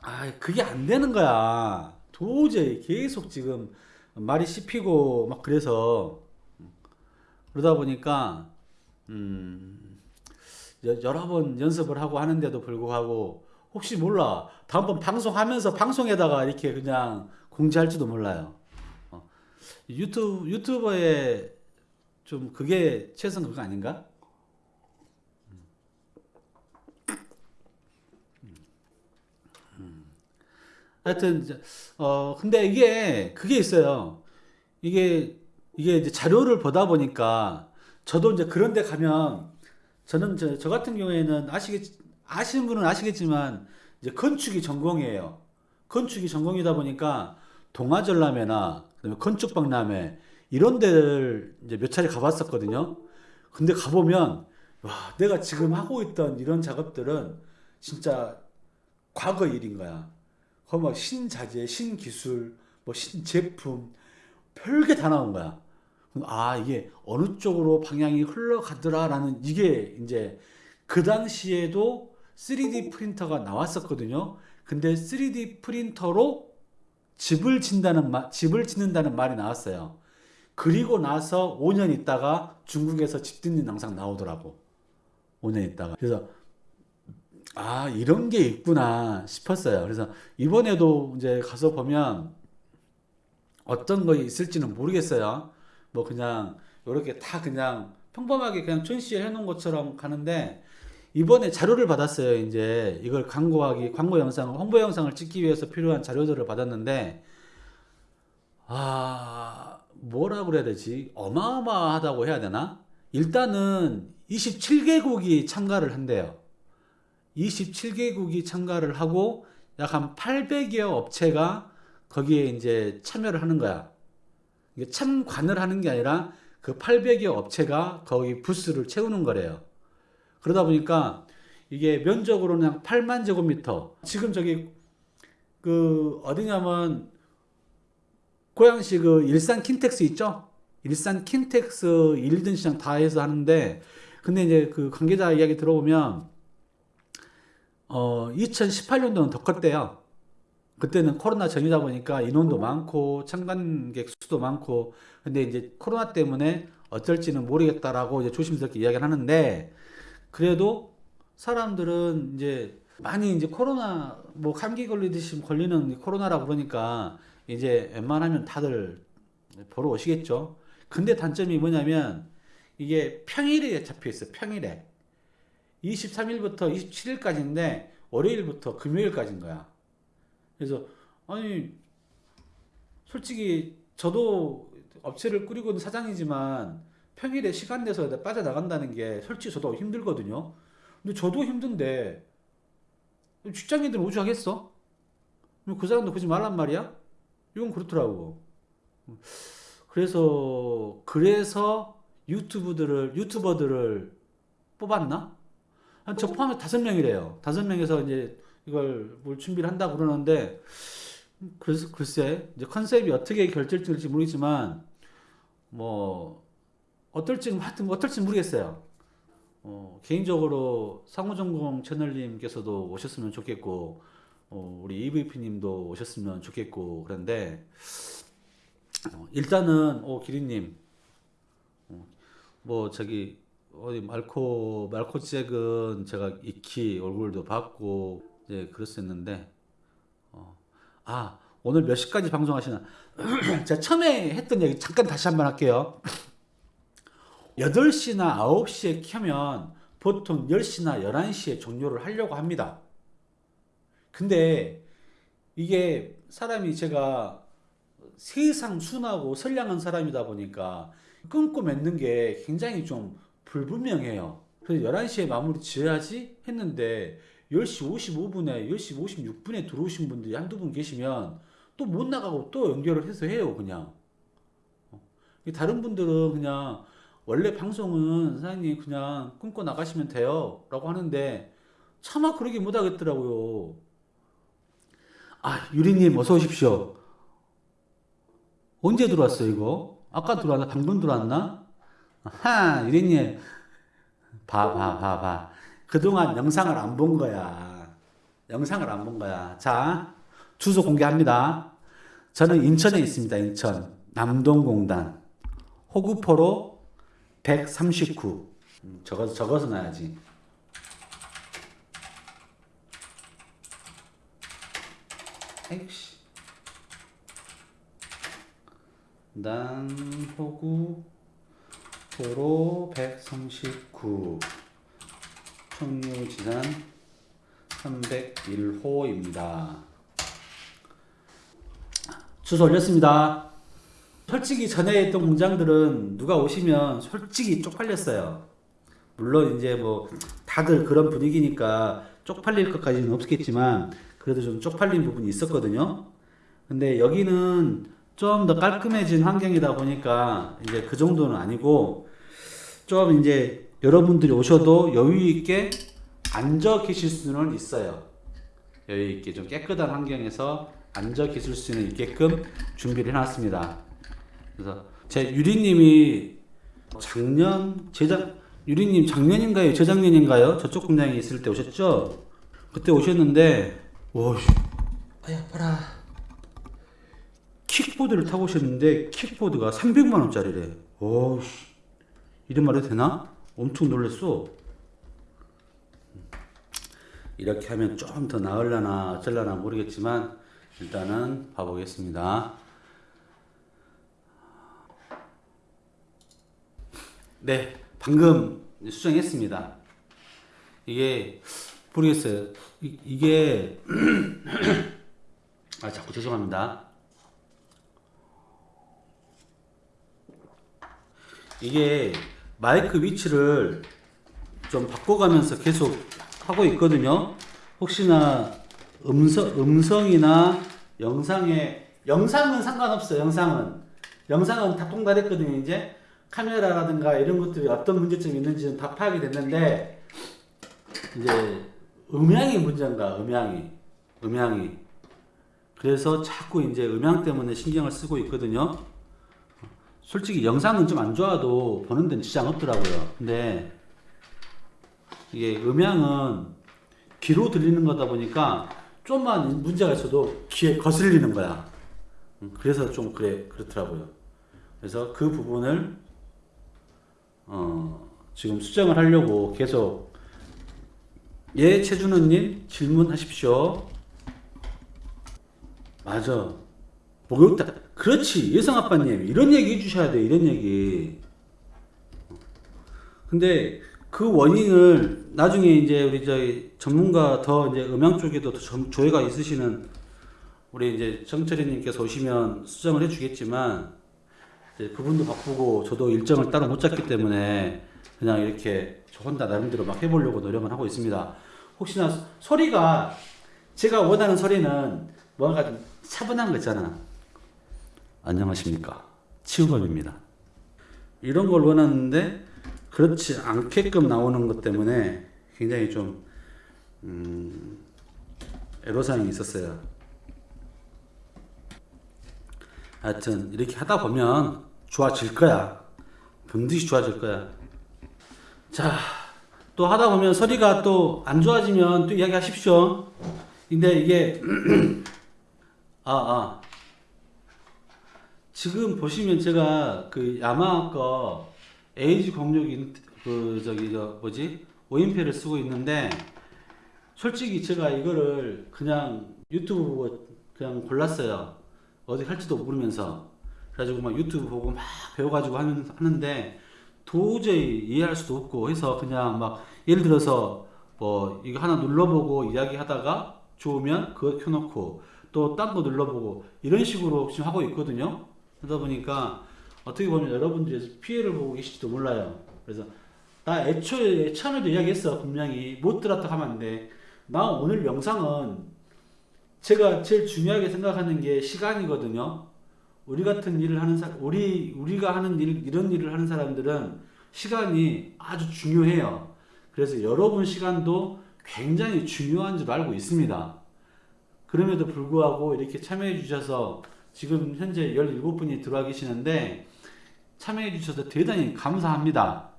아 그게 안 되는 거야 도저히 계속 지금 말이 씹히고 막 그래서 그러다 보니까 음 여- 여러 번 연습을 하고 하는데도 불구하고 혹시 몰라 다음번 방송하면서 방송에다가 이렇게 그냥 공지할지도 몰라요 어. 유튜브 유튜버의 좀 그게 최선 그거 아닌가? 하여튼 어 근데 이게 그게 있어요. 이게 이게 이제 자료를 보다 보니까 저도 이제 그런 데 가면 저는 저, 저 같은 경우에는 아시겠 아시는 분은 아시겠지만 이제 건축이 전공이에요. 건축이 전공이다 보니까 동아전람회나 그다음에 건축박람회 이런 데를 이제 몇 차례 가봤었거든요. 근데 가보면 와 내가 지금 하고 있던 이런 작업들은 진짜 과거 일인 거야. 막 신자재, 신기술, 뭐 신제품 별게 다 나온 거야. 아 이게 어느 쪽으로 방향이 흘러가더라라는 이게 이제 그 당시에도 3D 프린터가 나왔었거든요. 근데 3D 프린터로 집을 짓는다는 말, 집을 짓는다는 말이 나왔어요. 그리고 나서 5년 있다가 중국에서 집 짓는 영상 나오더라고. 5년 있다가. 그래서 아, 이런 게 있구나 싶었어요. 그래서 이번에도 이제 가서 보면 어떤 거 있을지는 모르겠어요. 뭐 그냥 이렇게 다 그냥 평범하게 그냥 전시해 놓은 것처럼 가는데 이번에 자료를 받았어요. 이제 이걸 광고하기, 광고 영상을, 홍보 영상을 찍기 위해서 필요한 자료들을 받았는데 아, 뭐라 그래야 되지? 어마어마하다고 해야 되나? 일단은 27개국이 참가를 한대요. 27개국이 참가를 하고 약 한 800여 업체가 거기에 이제 참여를 하는 거야. 참관을 하는 게 아니라 그 800여 업체가 거기 부스를 채우는 거래요. 그러다 보니까 이게 면적으로는 한 8만 제곱미터. 지금 저기 그 어디냐면 고양시 그 일산 킨텍스 있죠? 일산 킨텍스 1등 시장 다 해서 하는데 근데 이제 그 관계자 이야기 들어보면 어 2018년도는 더 컸대요. 그때는 코로나 전이다 보니까 인원도 많고 참관객 수도 많고 근데 이제 코로나 때문에 어쩔지는 모르겠다라고 이제 조심스럽게 이야기를 하는데 그래도 사람들은 이제 많이 이제 코로나 뭐 감기 걸리듯이 걸리는 코로나라 그러니까 이제 웬만하면 다들 보러 오시겠죠. 근데 단점이 뭐냐면 이게 평일에 잡혀 있어. 평일에. 23일부터 27일까지인데 월요일부터 금요일까지인 거야. 그래서 아니 솔직히 저도 업체를 꾸리고 있는 사장이지만 평일에 시간 내서 빠져나간다는 게 솔직히 저도 힘들거든요. 근데 저도 힘든데 직장인들은 오죽하겠어? 그럼 그 사람도 그러지 말란 말이야? 이건 그렇더라고. 그래서 그래서 유튜브들을 유튜버들을 뽑았나? 한 저 포함해 다섯 명이래요. 다섯 명에서 이제 이걸 뭘 준비를 한다 그러는데 그래서 글쎄 이제 컨셉이 어떻게 결정될지 모르겠지만 뭐 어떨지 하여튼 뭐 어떨지 모르겠어요. 어, 개인적으로 상호전공 채널님께서도 오셨으면 좋겠고 어, 우리 EVP님도 오셨으면 좋겠고 그런데 어, 일단은 오 기린님 어, 뭐 저기 어디 말코 말코 잭은 제가 익히 얼굴도 봤고 이제 그랬었는데 어, 아 오늘 몇 시까지 방송하시나 제가 처음에 했던 얘기 잠깐 다시 한번 할게요 8시나 9시에 켜면 보통 10시나 11시에 종료를 하려고 합니다. 근데 이게 사람이 제가 세상 순하고 선량한 사람이다 보니까 끊고 맺는 게 굉장히 좀 불분명해요. 그래서 11시에 마무리 지어야지 했는데 10시 55분에 10시 56분에 들어오신 분들이 한두 분 계시면 또 못 나가고 또 연결을 해서 해요, 그냥. 어. 다른 분들은 그냥 원래 방송은 사장님 그냥 끊고 나가시면 돼요. 라고 하는데 차마 그러게 못 하겠더라고요. 아, 유리님 어서 오십시오. 언제 들어왔어, 이거? 아까 들어왔나? 방금 들어왔나? 아하, 유리님. 봐, 봐, 봐, 봐. 그동안 영상을 안 본 거야. 영상을 안 본 거야. 자, 주소 공개합니다. 저는 인천에 있습니다, 인천. 남동공단. 호구포로 139. 음, 적어서, 적어서 놔야지. 난호구 도로 139 청류지단 301호입니다. 주소 올렸습니다. 솔직히 전에 있던 공장들은 누가 오시면 솔직히 쪽팔렸어요. 물론 이제 뭐 다들 그런 분위기니까 쪽팔릴 것까지는 없겠지만 그래도 좀 쪽팔린 부분이 있었거든요. 근데 여기는 좀 더 깔끔해진 환경이다 보니까 이제 그 정도는 아니고 좀 이제 여러분들이 오셔도 여유 있게 앉아 계실 수는 있어요. 여유 있게 좀 깨끗한 환경에서 앉아 계실 수는 있게끔 준비를 해놨습니다. 그래서 제 유리님이 작년 재작 유리님 작년인가요 재작년인가요 저쪽 공장에 있을 때 오셨죠? 그때 오셨는데 와, 아야 봐라. 킥보드를 타고 오셨는데 킥보드가 300만 원짜리래. 오, 이런 말 해도 되나? 엄청 놀랐어. 이렇게 하면 좀 더 나을라나 어쩔라나 모르겠지만 일단은 봐보겠습니다. 네, 방금 수정했습니다. 이게 모르겠어요. 이, 이게 아 자꾸 죄송합니다. 이게 마이크 위치를 좀 바꿔가면서 계속 하고 있거든요. 혹시나 음성 음성이나 영상에 영상은 상관없어요. 영상은 영상은 다 통달했거든요. 이제 카메라라든가 이런 것들이 어떤 문제점이 있는지는 다 파악이 됐는데 이제 음향이 문제인가 음향이 음향이 그래서 자꾸 이제 음향 때문에 신경을 쓰고 있거든요. 솔직히 영상은 좀 안 좋아도 보는 데는 지장 없더라고요. 근데 이게 음향은 귀로 들리는 거다 보니까 좀만 문제가 있어도 귀에 거슬리는 거야. 음, 그래서 좀 그래 그렇더라고요. 그래서 그 부분을 어, 지금 수정을 하려고 계속 예 최준호님 질문하십시오. 맞아. 목욕다. 그렇지 예성 아빠님 이런 얘기 해주셔야 돼 이런 얘기. 근데 그 원인을 나중에 이제 우리 저희 전문가 더 이제 음향 쪽에도 조예가 있으시는 우리 이제 정철이님께서 오시면 수정을 해주겠지만 그분도 바쁘고 저도 일정을 따로 못 잡기 때문에 그냥 이렇게 저 혼자 나름대로 막 해보려고 노력을 하고 있습니다. 혹시나 소리가 제가 원하는 소리는 뭔가 좀 차분한 거 있잖아. 안녕하십니까 치우범입니다. 이런 걸 원하는데 그렇지 않게끔 나오는 것 때문에 굉장히 좀 음, 애로사항이 있었어요. 하여튼 이렇게 하다 보면 좋아질 거야. 반드시 좋아질 거야. 자, 또 하다 보면 소리가 또 안 좋아지면 또 이야기하십시오. 근데 이게 아 아. 지금 보시면 제가 그 야마하 거 H06 그 저기 저 뭐지 오인패를 쓰고 있는데 솔직히 제가 이거를 그냥 유튜브 보고 그냥 골랐어요. 어디 할지도 모르면서 그래가지고 막 유튜브 보고 막 배워가지고 하는, 하는데 도저히 이해할 수도 없고 해서 그냥 막 예를 들어서 뭐 이거 하나 눌러보고 이야기하다가 좋으면 그거 켜놓고 또 딴 거 눌러보고 이런 식으로 지금 하고 있거든요. 그러다 보니까 어떻게 보면 여러분들이 피해를 보고 계실지도 몰라요. 그래서 나 애초에 처음에도 이야기했어 분명히 못 들었다 하면 안 돼. 나 오늘 영상은 제가 제일 중요하게 생각하는 게 시간이거든요. 우리 같은 일을 하는 사 우리 우리가 하는 일 이런 일을 하는 사람들은 시간이 아주 중요해요. 그래서 여러분 시간도 굉장히 중요한 줄 알고 있습니다. 그럼에도 불구하고 이렇게 참여해 주셔서 지금 현재 17분이 들어와 계시는데 참여해 주셔서 대단히 감사합니다.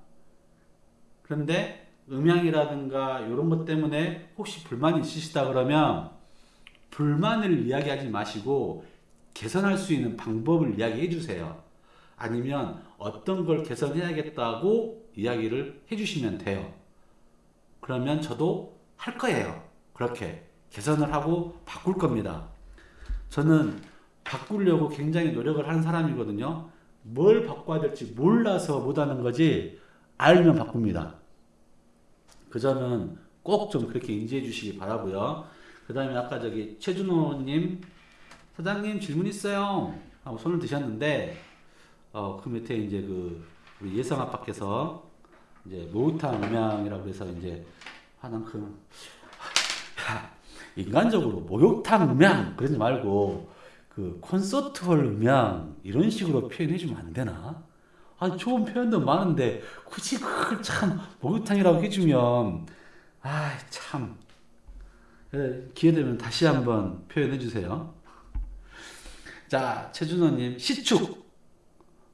그런데 음향이라든가 이런 것 때문에 혹시 불만이 있으시다 그러면 불만을 이야기하지 마시고 개선할 수 있는 방법을 이야기해 주세요. 아니면 어떤 걸 개선해야겠다고 이야기를 해 주시면 돼요. 그러면 저도 할 거예요. 그렇게 개선을 하고 바꿀 겁니다. 저는 바꾸려고 굉장히 노력을 하는 사람이거든요. 뭘 바꿔야 될지 몰라서 못하는 거지 알면 바꿉니다. 그 점은 꼭 좀 그렇게 인지해 주시기 바라고요. 그 다음에 아까 저기 최준호님 사장님 질문 있어요 하고 손을 드셨는데 어, 그 밑에 이제 그 우리 예성 아빠께서 이제 모우탕 음향이라고 해서 이제 하는 그 야, 인간적으로 목욕탕 음향 그러지 말고 그 콘서트홀 음향 이런 식으로 표현해 주면 안 되나? 아 좋은 표현도 많은데 굳이 그걸 참 목욕탕이라고 해주면 아참 기회 되면 다시 한번 표현해 주세요. 자 최준호님 시축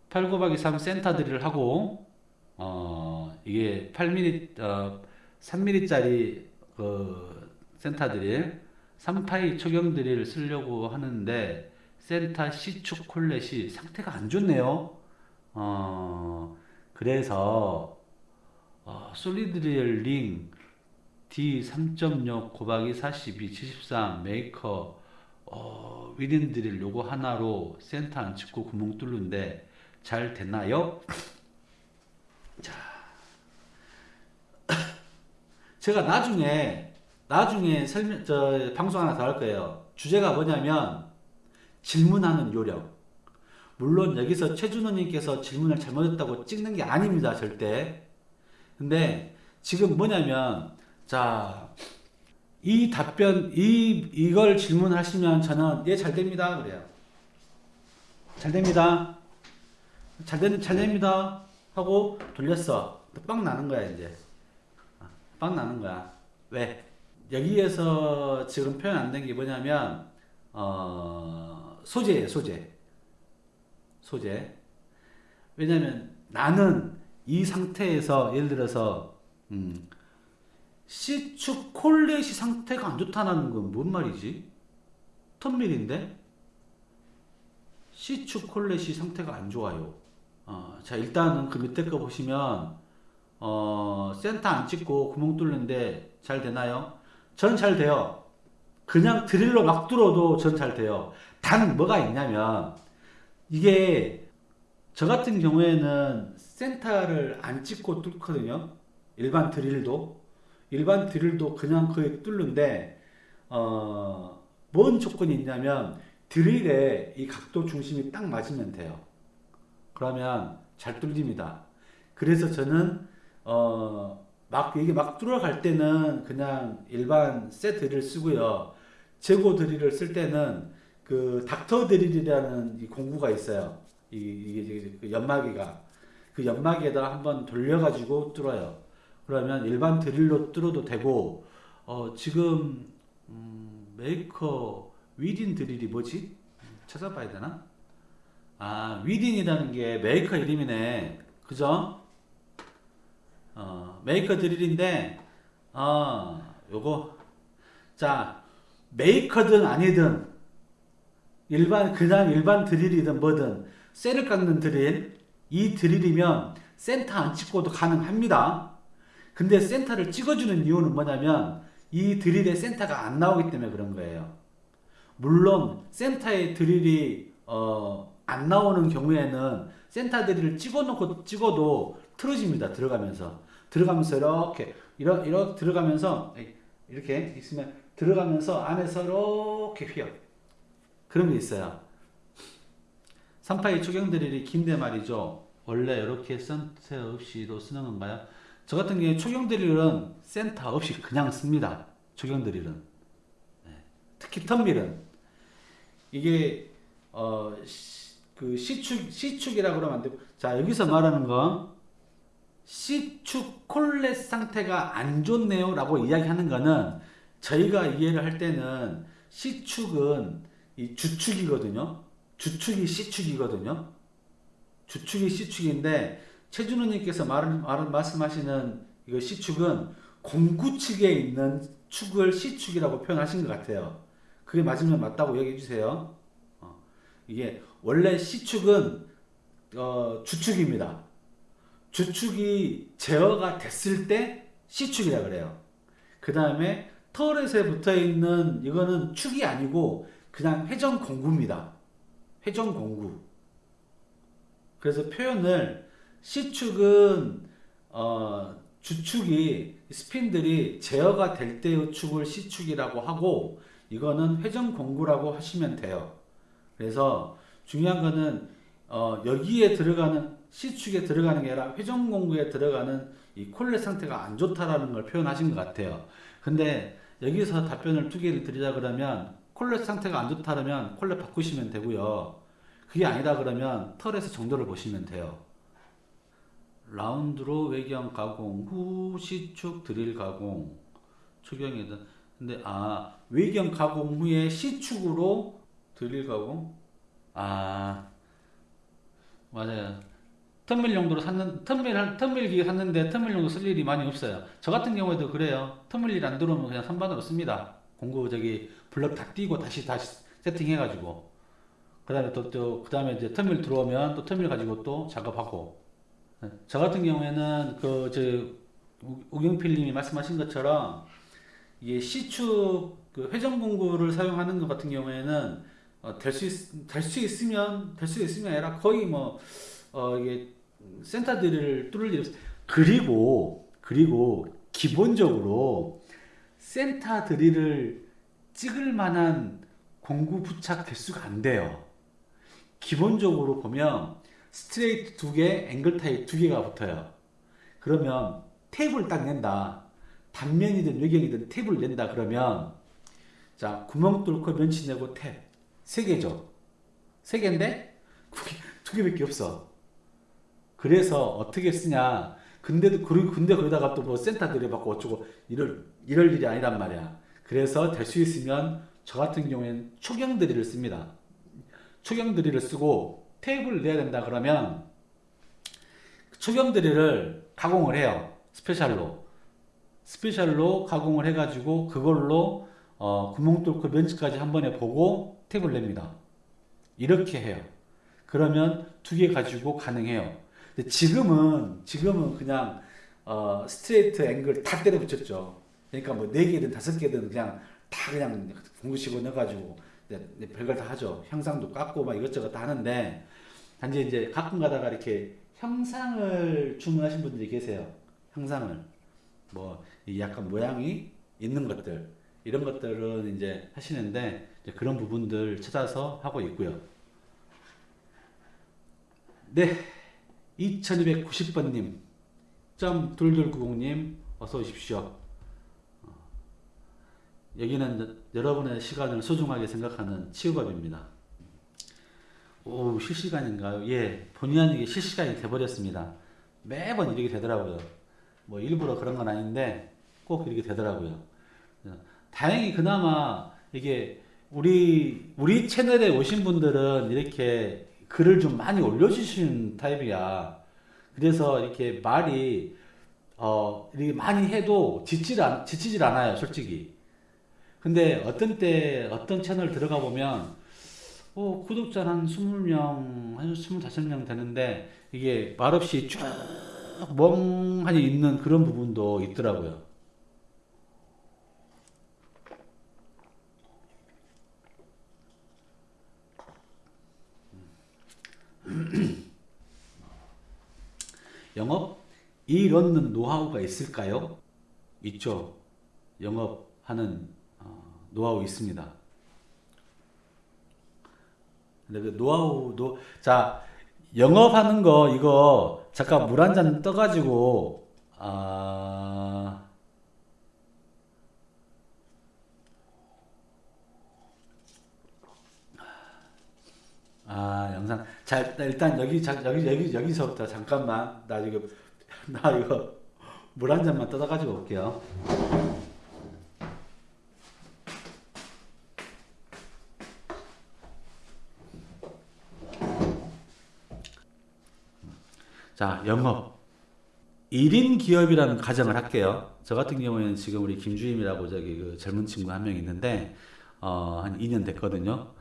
8 곱하기 3 센터들을 하고 어 이게 8mm 어 3mm짜리 그 센터 드릴 3파이 초경 드릴 쓰려고 하는데 센터 C축 콜렛이 상태가 안 좋네요. 어 그래서 어, 솔리드릴 링 D3.6 곱하기 42 73 메이커 어, 위린 드릴 요거 하나로 센터 안 찍고 구멍 뚫는데 잘 됐나요? 자, 제가 나중에 나중에 설명 저 방송 하나 더 할 거예요. 주제가 뭐냐면 질문하는 요령. 물론 여기서 최준호님께서 질문을 잘못했다고 찍는 게 아닙니다, 절대. 근데 지금 뭐냐면 자. 이 답변, 이, 이걸 질문하시면 저는, 예, 잘 됩니다. 그래요. 잘 됩니다. 잘, 되, 잘 됩니다. 하고 돌렸어. 빵 나는 거야, 이제. 빵 나는 거야. 왜? 여기에서 지금 표현 안 된 게 뭐냐면, 어, 소재예요, 소재. 소재. 왜냐면 나는 이 상태에서, 예를 들어서, 음, C축 콜렛이 상태가 안 좋다는 건 뭔 말이지? 턴밀인데? C축 콜렛이 상태가 안 좋아요. 어, 자, 일단은 그 밑에 거 보시면, 어, 센터 안 찍고 구멍 뚫는데 잘 되나요? 전잘 돼요. 그냥 드릴로 막 뚫어도 전 잘 돼요. 단 뭐가 있냐면, 이게 저 같은 경우에는 센터를 안 찍고 뚫거든요. 일반 드릴도. 일반 드릴도 그냥 거의 뚫는데 어, 뭔 조건이 있냐면 드릴에 이 각도 중심이 딱 맞으면 돼요. 그러면 잘 뚫립니다. 그래서 저는 어, 막 이게 막 뚫어갈 때는 그냥 일반 세 드릴 쓰고요. 재고 드릴을 쓸 때는 그 닥터 드릴이라는 이 공구가 있어요. 이, 이게 그 연마기가 그 연마기에다 한번 돌려가지고 뚫어요. 그러면 일반 드릴로 뚫어도 되고 어, 지금 음, 메이커 위딘 드릴이 뭐지? 찾아봐야 되나? 아 위딘이라는 게 메이커 이름이네 그죠? 어, 메이커 드릴인데 어, 요거 자 메이커든 아니든 일반 그냥 일반 드릴이든 뭐든 쇠를 깎는 드릴 이 드릴이면 센터 안 찍고도 가능합니다. 근데 센터를 찍어주는 이유는 뭐냐면 이 드릴의 센터가 안 나오기 때문에 그런 거예요. 물론 센터의 드릴이 어, 안 나오는 경우에는 센터 드릴을 찍어놓고 찍어도 틀어집니다. 들어가면서 들어가면서 이렇게 이렇게, 이렇게 들어가면서 이렇게 있으면 들어가면서 안에서 이렇게 휘어 그런 게 있어요. 3파이 초경 드릴이 긴데 말이죠. 원래 이렇게 센터 없이도 쓰는 건가요? 저 같은 경우에 초경 드릴은 센터 없이 그냥 씁니다. 초경 드릴은 네. 특히 턴밀은 이게 어, 시, 그 C축, C축이라고 그러면 안 되고 자 여기서 말하는 건 C축 콜렛 상태가 안 좋네요 라고 이야기하는 거는 저희가 이해를 할 때는 C축은 이 주축이거든요. 주축이 C축이거든요. 주축이 C축인데 최준호님께서 말, 말, 말씀하시는 이거 C축은 공구 측에 있는 축을 C축이라고 표현하신 것 같아요. 그게 맞으면 맞다고 얘기해 주세요. 어, 이게 원래 C축은 어, 주축입니다. 주축이 제어가 됐을 때 C축이라 그래요. 그 다음에 터렛에 붙어 있는 이거는 축이 아니고 그냥 회전 공구입니다. 회전 공구. 그래서 표현을 C축은 어, 주축이 스핀들이 제어가 될 때의 축을 C축이라고 하고 이거는 회전 공구라고 하시면 돼요. 그래서 중요한 거는 어, 여기에 들어가는 C축에 들어가는 게 아니라 회전 공구에 들어가는 이 콜렛 상태가 안 좋다라는 걸 표현하신 것 같아요. 근데 여기서 답변을 두 개를 드리자 그러면 콜렛 상태가 안 좋다면 콜렛 바꾸시면 되고요. 그게 아니다 그러면 털에서 정도를 보시면 돼요. 라운드로 외경 가공 후 C축 드릴 가공 초경이든 근데 아 외경 가공 후에 C축으로 드릴 가공 아 맞아요. 턴밀 용도로 샀는 턴밀 턴밀 기계 샀는데 턴밀 용도 쓸 일이 많이 없어요. 저 같은 경우에도 그래요. 턴밀 일안 들어오면 그냥 선반으로 씁니다. 공구 저기 블럭 다 띄고 다시 다시 세팅해 가지고 그 다음에 또 또 그 다음에 이제 턴밀 들어오면 또 턴밀 가지고 또 작업하고 네. 저 같은 경우에는 그 저 우경필님이 말씀하신 것처럼 이게 C축 그 회전 공구를 사용하는 것 같은 경우에는 어, 될수 될수 있으면 될 수 있으면 아니라 거의 뭐 어, 이게 센터들을 뚫을 일 없어요. 그리고 그리고 기본적으로 센터 드릴을 찍을 만한 공구 부착 개수가 안 돼요. 기본적으로 보면 스트레이트 두 개, 앵글 타입 두 개가 붙어요. 그러면 탭을 딱 낸다. 단면이든 외경이든 탭을 낸다 그러면 자 구멍 뚫고 면치 내고 탭 세 개죠. 세 개인데 두 개밖에 없어. 그래서 어떻게 쓰냐. 근데도 그리고 근데 거기다가 또 뭐 센터 드릴 박고 어쩌고 이럴 이럴 일이 아니란 말이야. 그래서 될 수 있으면 저 같은 경우에는 초경 드릴을 씁니다. 초경 드릴을 쓰고 탭을 내야 된다 그러면 초경 드릴을 가공을 해요. special로. special로 가공을 해가지고 그걸로 어, 구멍 뚫고 면치까지 한 번에 보고 탭을 냅니다. 이렇게 해요. 그러면 두 개 가지고 가능해요. 지금은 지금은 그냥 어, 스트레이트 앵글 다 때려 붙였죠. 그러니까 뭐 네 개든 다섯 개든 그냥 다 그냥 공구식으로 넣어가지고 별걸 다 하죠. 형상도 깎고 막 이것저것 다 하는데 단지 이제 가끔 가다가 이렇게 형상을 주문하신 분들이 계세요. 형상을 뭐 약간 모양이 있는 것들 이런 것들은 이제 하시는데 이제 그런 부분들 찾아서 하고 있고요. 네. 2290번님, 점 둘둘구공님, 어서 오십시오. 어, 여기는 여러분의 시간을 소중하게 생각하는 치유밥입니다. 오, 실시간인가요? 예, 본의 아니게 실시간이 돼버렸습니다. 매번 이렇게 되더라고요. 뭐 일부러 그런 건 아닌데 꼭 이렇게 되더라고요. 다행히 그나마 이게 우리 우리 채널에 오신 분들은 이렇게 글을 좀 많이 올려주시는 타입이야. 그래서 이렇게 말이 어 이렇게 많이 해도 지질 안 지치질 않아요, 솔직히. 근데 어떤 때 어떤 채널 들어가 보면 어, 구독자 한 20명, 한 25명 되는데 이게 말없이 쭉 멍하니 있는 그런 부분도 있더라고요. 영업 일 얻는 노하우가 있을까요? 있죠. 영업하는 어, 노하우 있습니다. 근데 그 노하우도 자 영업하는 거 이거 잠깐 물 한 잔 떠가지고 아 아, 영상. 자, 일단 여기, 자, 여기, 여기, 여기서부터 잠깐만. 나 이거, 나 이거 물 한 잔만 떠다가지고 올게요. 자, 영업. 1인 기업이라는 가정을 할게요. 저 같은 경우에는 지금 우리 김주임이라고 저기 그 젊은 친구 한 명 있는데, 어, 한 2년 됐거든요.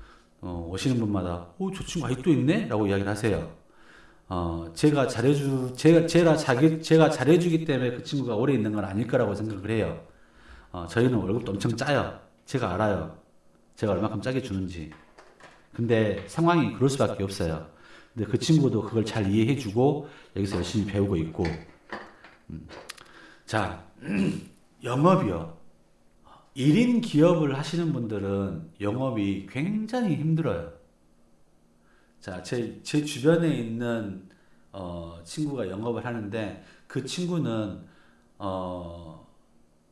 어, 오시는 분마다, 오, 저 친구 아직도 있네? 라고 이야기를 하세요. 어, 제가 잘해주, 제가, 제가 자기, 제가 잘해주기 때문에 그 친구가 오래 있는 건 아닐 거라고 생각을 해요. 어, 저희는 월급도 엄청 짜요. 제가 알아요. 제가 얼마큼 짜게 주는지. 근데 상황이 그럴 수밖에 없어요. 근데 그 친구도 그걸 잘 이해해주고 여기서 열심히 배우고 있고. 음. 자, 영업이요. 1인 기업을 하시는 분들은 영업이 굉장히 힘들어요. 자, 제, 제 주변에 있는 어, 친구가 영업을 하는데 그 친구는 어,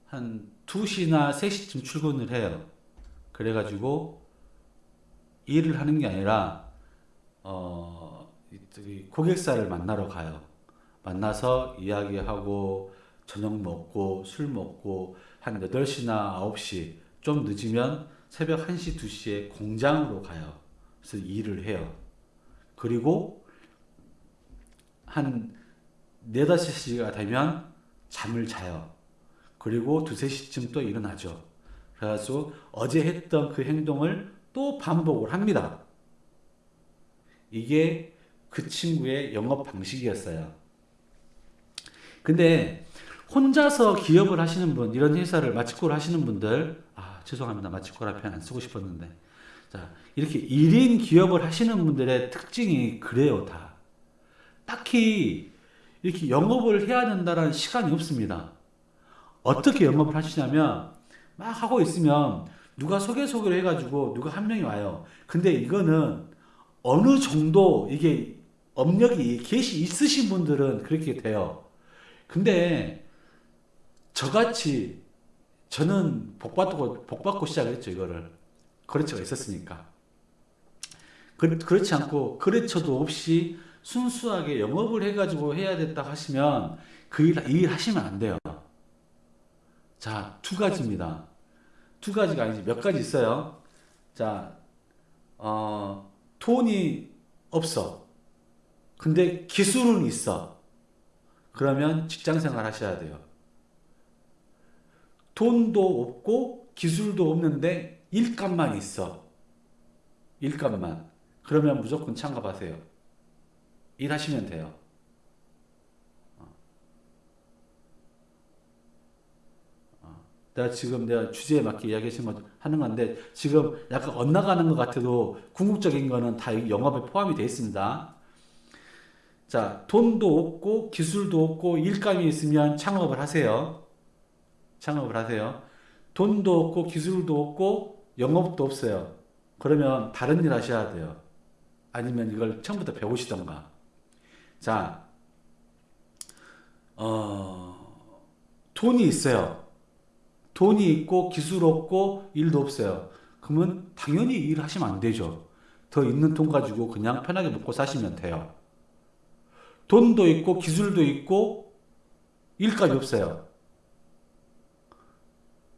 한 2시나 3시쯤 출근을 해요. 그래가지고 일을 하는 게 아니라 어, 이 고객사를 만나러 가요. 만나서 이야기하고 저녁 먹고 술 먹고 한 8시나 9시 좀 늦으면 새벽 1시 2시에 공장으로 가요. 그래서 일을 해요. 그리고 한 4, 5시가 되면 잠을 자요. 그리고 2, 3시쯤 또 일어나죠. 그래서 어제 했던 그 행동을 또 반복을 합니다. 이게 그 친구의 영업 방식이었어요. 근데 혼자서 기업을 하시는 분, 이런 회사를 마치코를 하시는 분들, 아, 죄송합니다. 마치코라 표현 안 쓰고 싶었는데. 자, 이렇게 1인 기업을 하시는 분들의 특징이 그래요, 다. 딱히 이렇게 영업을 해야 된다는 시간이 없습니다. 어떻게 영업을 하시냐면, 막 하고 있으면 누가 소개 소개를 해가지고 누가 한 명이 와요. 근데 이거는 어느 정도 이게 업력이 계시 있으신 분들은 그렇게 돼요. 근데 저같이 저는 복받고 복받고 시작했죠 이거를 거래처가 있었으니까 그, 그렇지 않고 거래처도 없이 순수하게 영업을 해가지고 해야 됐다 하시면 그일 일 하시면 안 돼요. 자, 두 가지입니다. 두 가지가 아니지 몇 가지 있어요. 자, 어, 돈이 없어. 근데 기술은 있어. 그러면 직장 생활 하셔야 돼요. 돈도 없고 기술도 없는데 일감만 있어. 일감만. 그러면 무조건 창업하세요. 일하시면 돼요. 내가 지금 내가 주제에 맞게 이야기 하는 건데 지금 약간 엇나가는 것 같아도 궁극적인 거는 다 영업에 포함이 되어 있습니다. 자, 돈도 없고 기술도 없고 일감이 있으면 창업을 하세요. 창업을 하세요. 돈도 없고 기술도 없고 영업도 없어요. 그러면 다른 일 하셔야 돼요. 아니면 이걸 처음부터 배우시던가. 자, 어, 돈이 있어요. 돈이 있고 기술 없고 일도 없어요. 그러면 당연히 일 하시면 안 되죠. 더 있는 돈 가지고 그냥 편하게 먹고 사시면 돼요. 돈도 있고 기술도 있고 일까지 없어요.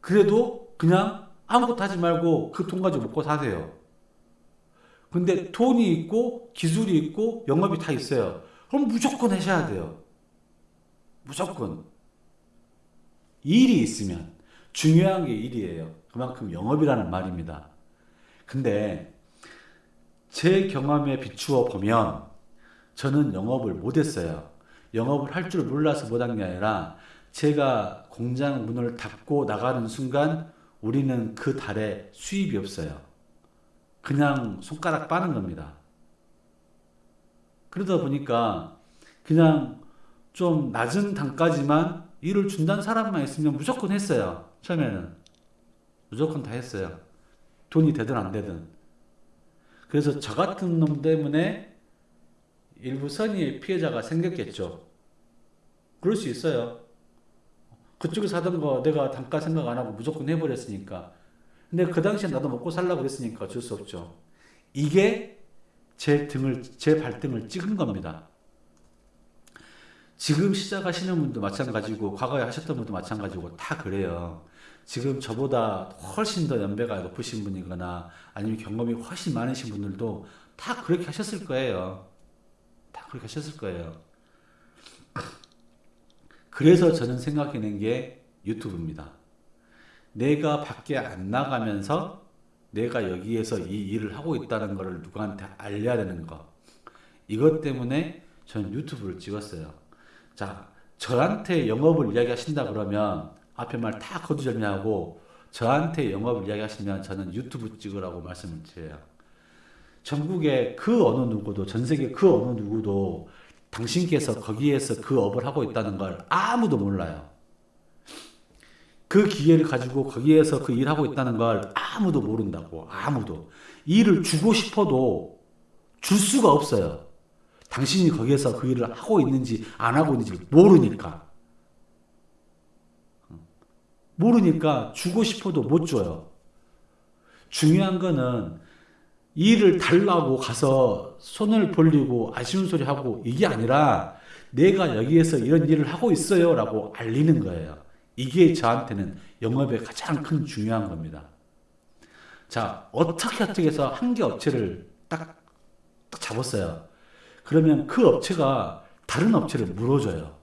그래도 그냥 아무것도 하지 말고 그 돈 가지고 먹고 사세요. 근데 돈이 있고 기술이 있고 영업이 다 있어요. 그럼 무조건 하셔야 돼요. 무조건. 일이 있으면. 중요한 게 일이에요. 그만큼 영업이라는 말입니다. 근데 제 경험에 비추어 보면 저는 영업을 못했어요. 영업을 할 줄 몰라서 못한 게 아니라 제가 공장 문을 닫고 나가는 순간 우리는 그 달에 수입이 없어요. 그냥 손가락 빠는 겁니다. 그러다 보니까 그냥 좀 낮은 단가지만 일을 준다는 사람만 있으면 무조건 했어요. 처음에는. 무조건 다 했어요. 돈이 되든 안 되든. 그래서 저 같은 놈 때문에 일부 선의의 피해자가 생겼겠죠. 그럴 수 있어요. 그쪽에서 하던 거 내가 단가 생각 안 하고 무조건 해버렸으니까. 근데 그 당시에 나도 먹고 살라고 그랬으니까 어쩔 수 없죠. 이게 제 등을, 제 발등을 찍은 겁니다. 지금 시작하시는 분도 마찬가지고, 과거에 하셨던 분도 마찬가지고, 다 그래요. 지금 저보다 훨씬 더 연배가 높으신 분이거나, 아니면 경험이 훨씬 많으신 분들도 다 그렇게 하셨을 거예요. 다 그렇게 하셨을 거예요. 그래서 저는 생각해낸 게 유튜브입니다. 내가 밖에 안 나가면서 내가 여기에서 이 일을 하고 있다는 것을 누구한테 알려야 되는 거. 이것 때문에 저는 유튜브를 찍었어요. 자, 저한테 영업을 이야기하신다 그러면 앞에 말 다 거두절미하고 저한테 영업을 이야기하시면 저는 유튜브 찍으라고 말씀을 드려요. 전국의 그 어느 누구도 전 세계 그 어느 누구도 당신께서 거기에서 그 업을 하고 있다는 걸 아무도 몰라요. 그 기회를 가지고 거기에서 그 일하고 있다는 걸 아무도 모른다고. 아무도. 일을 주고 싶어도 줄 수가 없어요. 당신이 거기에서 그 일을 하고 있는지 안 하고 있는지 모르니까. 모르니까 주고 싶어도 못 줘요. 중요한 거는 일을 달라고 가서 손을 벌리고 아쉬운 소리 하고 이게 아니라 내가 여기에서 이런 일을 하고 있어요 라고 알리는 거예요. 이게 저한테는 영업의 가장 큰 중요한 겁니다. 자, 어떻게 어떻게 해서 한 개 업체를 딱, 딱 잡았어요. 그러면 그 업체가 다른 업체를 물어줘요.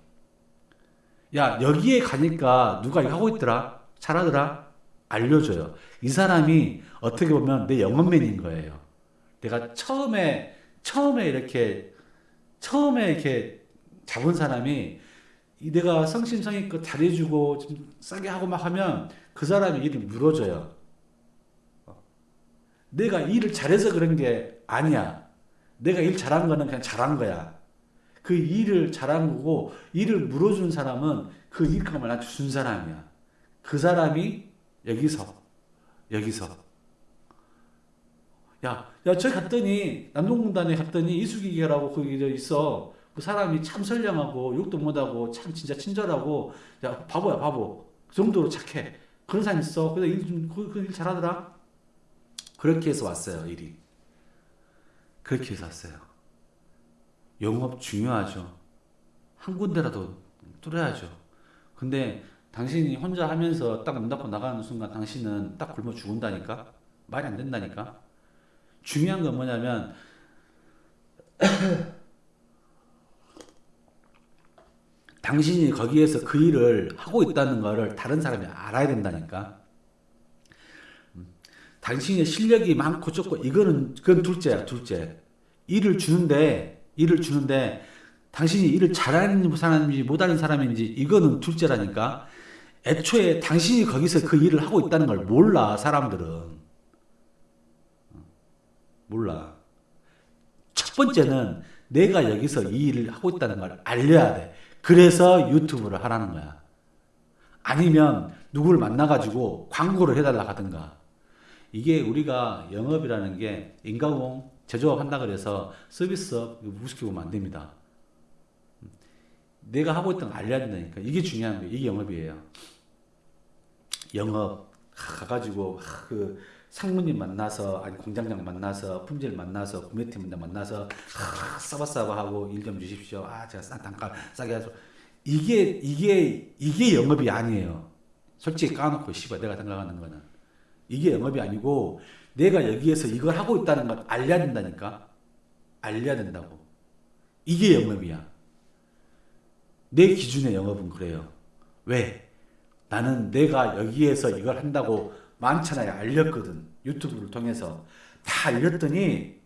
야, 여기에 가니까 누가 이거 하고 있더라? 잘하더라? 알려줘요. 이 사람이 어떻게 보면 내 영업맨인 거예요. 내가 처음에, 처음에 이렇게, 처음에 이렇게 잡은 사람이 내가 성심성의껏 잘해주고 좀 싸게 하고 막 하면 그 사람이 일을 물어줘요. 내가 일을 잘해서 그런 게 아니야. 내가 일 잘한 거는 그냥 잘한 거야. 그 일을 잘한 거고 일을 물어준 사람은 그 일감을 나한테 준 사람이야. 그 사람이 여기서 여기서. 야, 야, 저기 갔더니 남동공단에 갔더니 이수기계라고 거기 저 있어. 그 사람이 참 선량하고 욕도 못하고 참 진짜 친절하고. 야 바보야 바보. 그 정도로 착해. 그런 사람 있어. 그래서 일 좀 그 그 일 잘하더라. 그렇게 해서 왔어요 일이 그렇게 해서 왔어요. 영업 중요하죠. 한 군데라도 뚫어야죠. 근데 당신이 혼자 하면서 딱 문 닫고 나가는 순간 당신은 딱 굶어 죽은다니까? 말이 안 된다니까? 중요한 건 뭐냐면 당신이 거기에서 그 일을 하고 있다는 것을 다른 사람이 알아야 된다니까. 음. 당신의 실력이 많고 적고 이거는 그건 둘째야 둘째. 일을 주는데 일을 주는데 당신이 일을 잘하는 사람인지 못하는 사람인지 이거는 둘째라니까. 애초에 당신이 거기서 그 일을 하고 있다는 걸 몰라 사람들은 어. 몰라. 첫 번째는 내가 여기서 이 일을 하고 있다는 걸 알려야 돼. 그래서 유튜브를 하라는 거야. 아니면 누구를 만나가지고 광고를 해달라 하든가. 이게 우리가 영업이라는 게 인가공 제조업 한다 그래서 서비스업 보면 안 됩니다. 내가 하고 있던 걸 알려야 된다니까. 이게 중요한 거예요. 이게 영업이에요. 영업 가가지고 그 상무님 만나서 아니 공장장 만나서 품질 만나서 구매팀 만나서 아, 싸바싸바 하고 일 좀 주십시오. 아 제가 싼 단가 싸게 하죠. 이게 이게 이게 영업이 아니에요. 솔직히 까놓고 씨발 내가 생각하는 거는 이게 영업이 아니고 내가 여기에서 이걸 하고 있다는 걸 알려야 된다니까 알려야 된다고 이게 영업이야. 내 기준의 영업은 그래요. 왜? 나는 내가 여기에서 이걸 한다고 많잖아요. 알렸거든. 유튜브를 통해서. 다 알렸더니,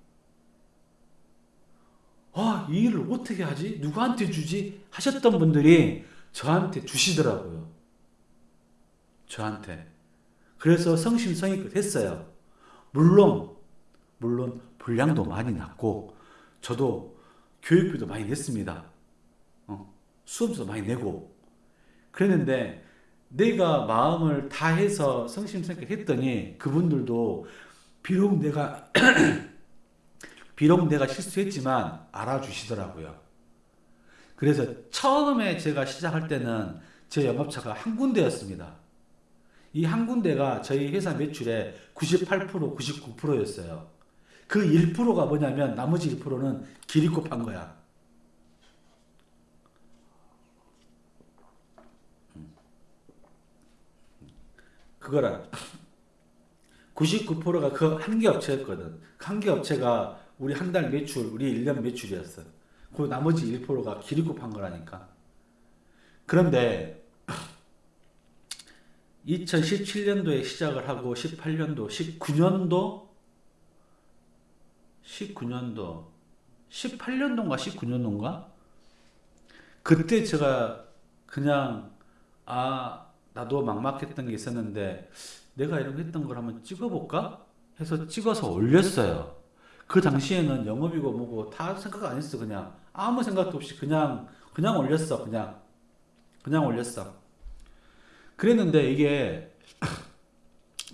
아, 이 일을 어떻게 하지? 누구한테 주지? 하셨던 분들이 저한테 주시더라고요. 저한테. 그래서 성심성의껏 했어요. 물론, 물론 분량도 많이 났고, 저도 교육비도 많이 냈습니다. 어, 수험료도 많이 내고 그랬는데 내가 마음을 다해서 성심성격 했더니 그분들도 비록 내가 비록 내가 실수했지만 알아주시더라고요. 그래서 처음에 제가 시작할 때는 제 영업차가 한 군데였습니다. 이 한 군데가 저희 회사 매출의 98% 99%였어요. 그 1%가 뭐냐면 나머지 1%는 기립급한 거야. 그거라. 99%가 그 한 개 업체였거든. 한 개 업체가 우리 한 달 매출, 우리 1년 매출이었어. 그 나머지 1%가 기립급한 거라니까. 그런데 2017년도에 시작을 하고 18년도, 19년도, 19년도, 18년도인가 19년도인가? 그때 제가 그냥 아 나도 막막했던 게 있었는데 내가 이런 거 했던 걸 한번 찍어볼까? 해서 찍어서 올렸어요. 그 당시에는 영업이고 뭐고 다 생각 안 했어 그냥 아무 생각도 없이 그냥 그냥 올렸어 그냥 그냥 올렸어. 그랬는데 이게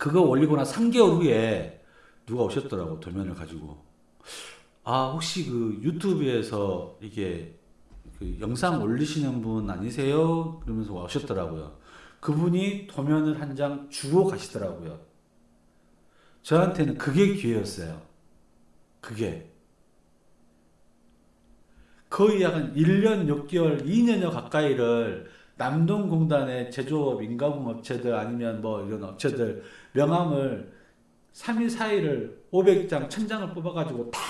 그거 올리고 나 3개월 후에 누가 오셨더라고 도면을 가지고 아 혹시 그 유튜브에서 이게 그 영상 올리시는 분 아니세요? 그러면서 오셨더라고요. 그분이 도면을 한 장 주고 가시더라고요. 저한테는 그게 기회였어요. 그게. 거의 약 1년 6개월, 2년여 가까이를 남동공단의 제조업, 인가공 업체들 아니면 뭐 이런 업체들 명함을 3일, 4일을 500장, 1000장을 뽑아가지고 다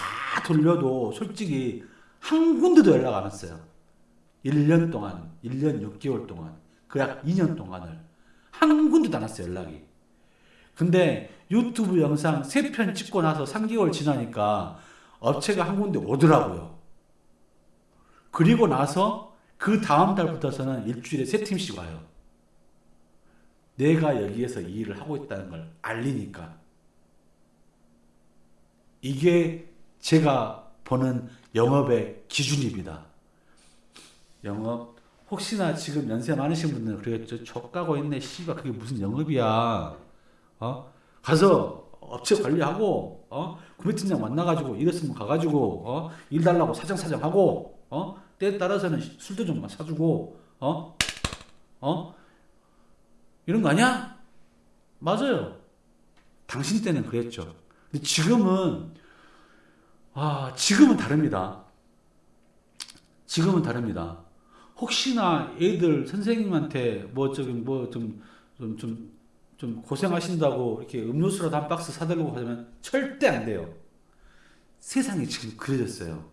돌려도 솔직히 한 군데도 연락 안 왔어요. 1년 동안, 1년 6개월 동안, 그 약 2년 동안을 한 군데도 안 왔어요, 연락이. 근데 유튜브 영상 3편 찍고 나서 3개월 지나니까 업체가 한 군데 오더라고요. 그리고 나서 그 다음 달부터서는 일주일에 세 팀씩 와요. 내가 여기에서 이 일을 하고 있다는 걸 알리니까. 이게 제가 보는 영업의 기준입니다. 영업 혹시나 지금 연세 많으신 분들은 그러겠죠. 족가고 있네. 씨발 그게 무슨 영업이야. 어? 가서 업체 관리하고 어? 구매팀장 만나가지고 이랬으면 가가지고 어? 일 달라고 사정사정 하고 어? 때에 따라서는 술도 좀 사주고 어? 어? 이런 거 아니야? 맞아요. 당신 때는 그랬죠. 근데 지금은 아 지금은 다릅니다. 지금은 다릅니다. 혹시나 애들 선생님한테 뭐 저기 뭐좀좀 좀좀 고생하신다고 이렇게 음료수라도 한 박스 사들고 하면 절대 안 돼요. 세상이 지금 그려졌어요.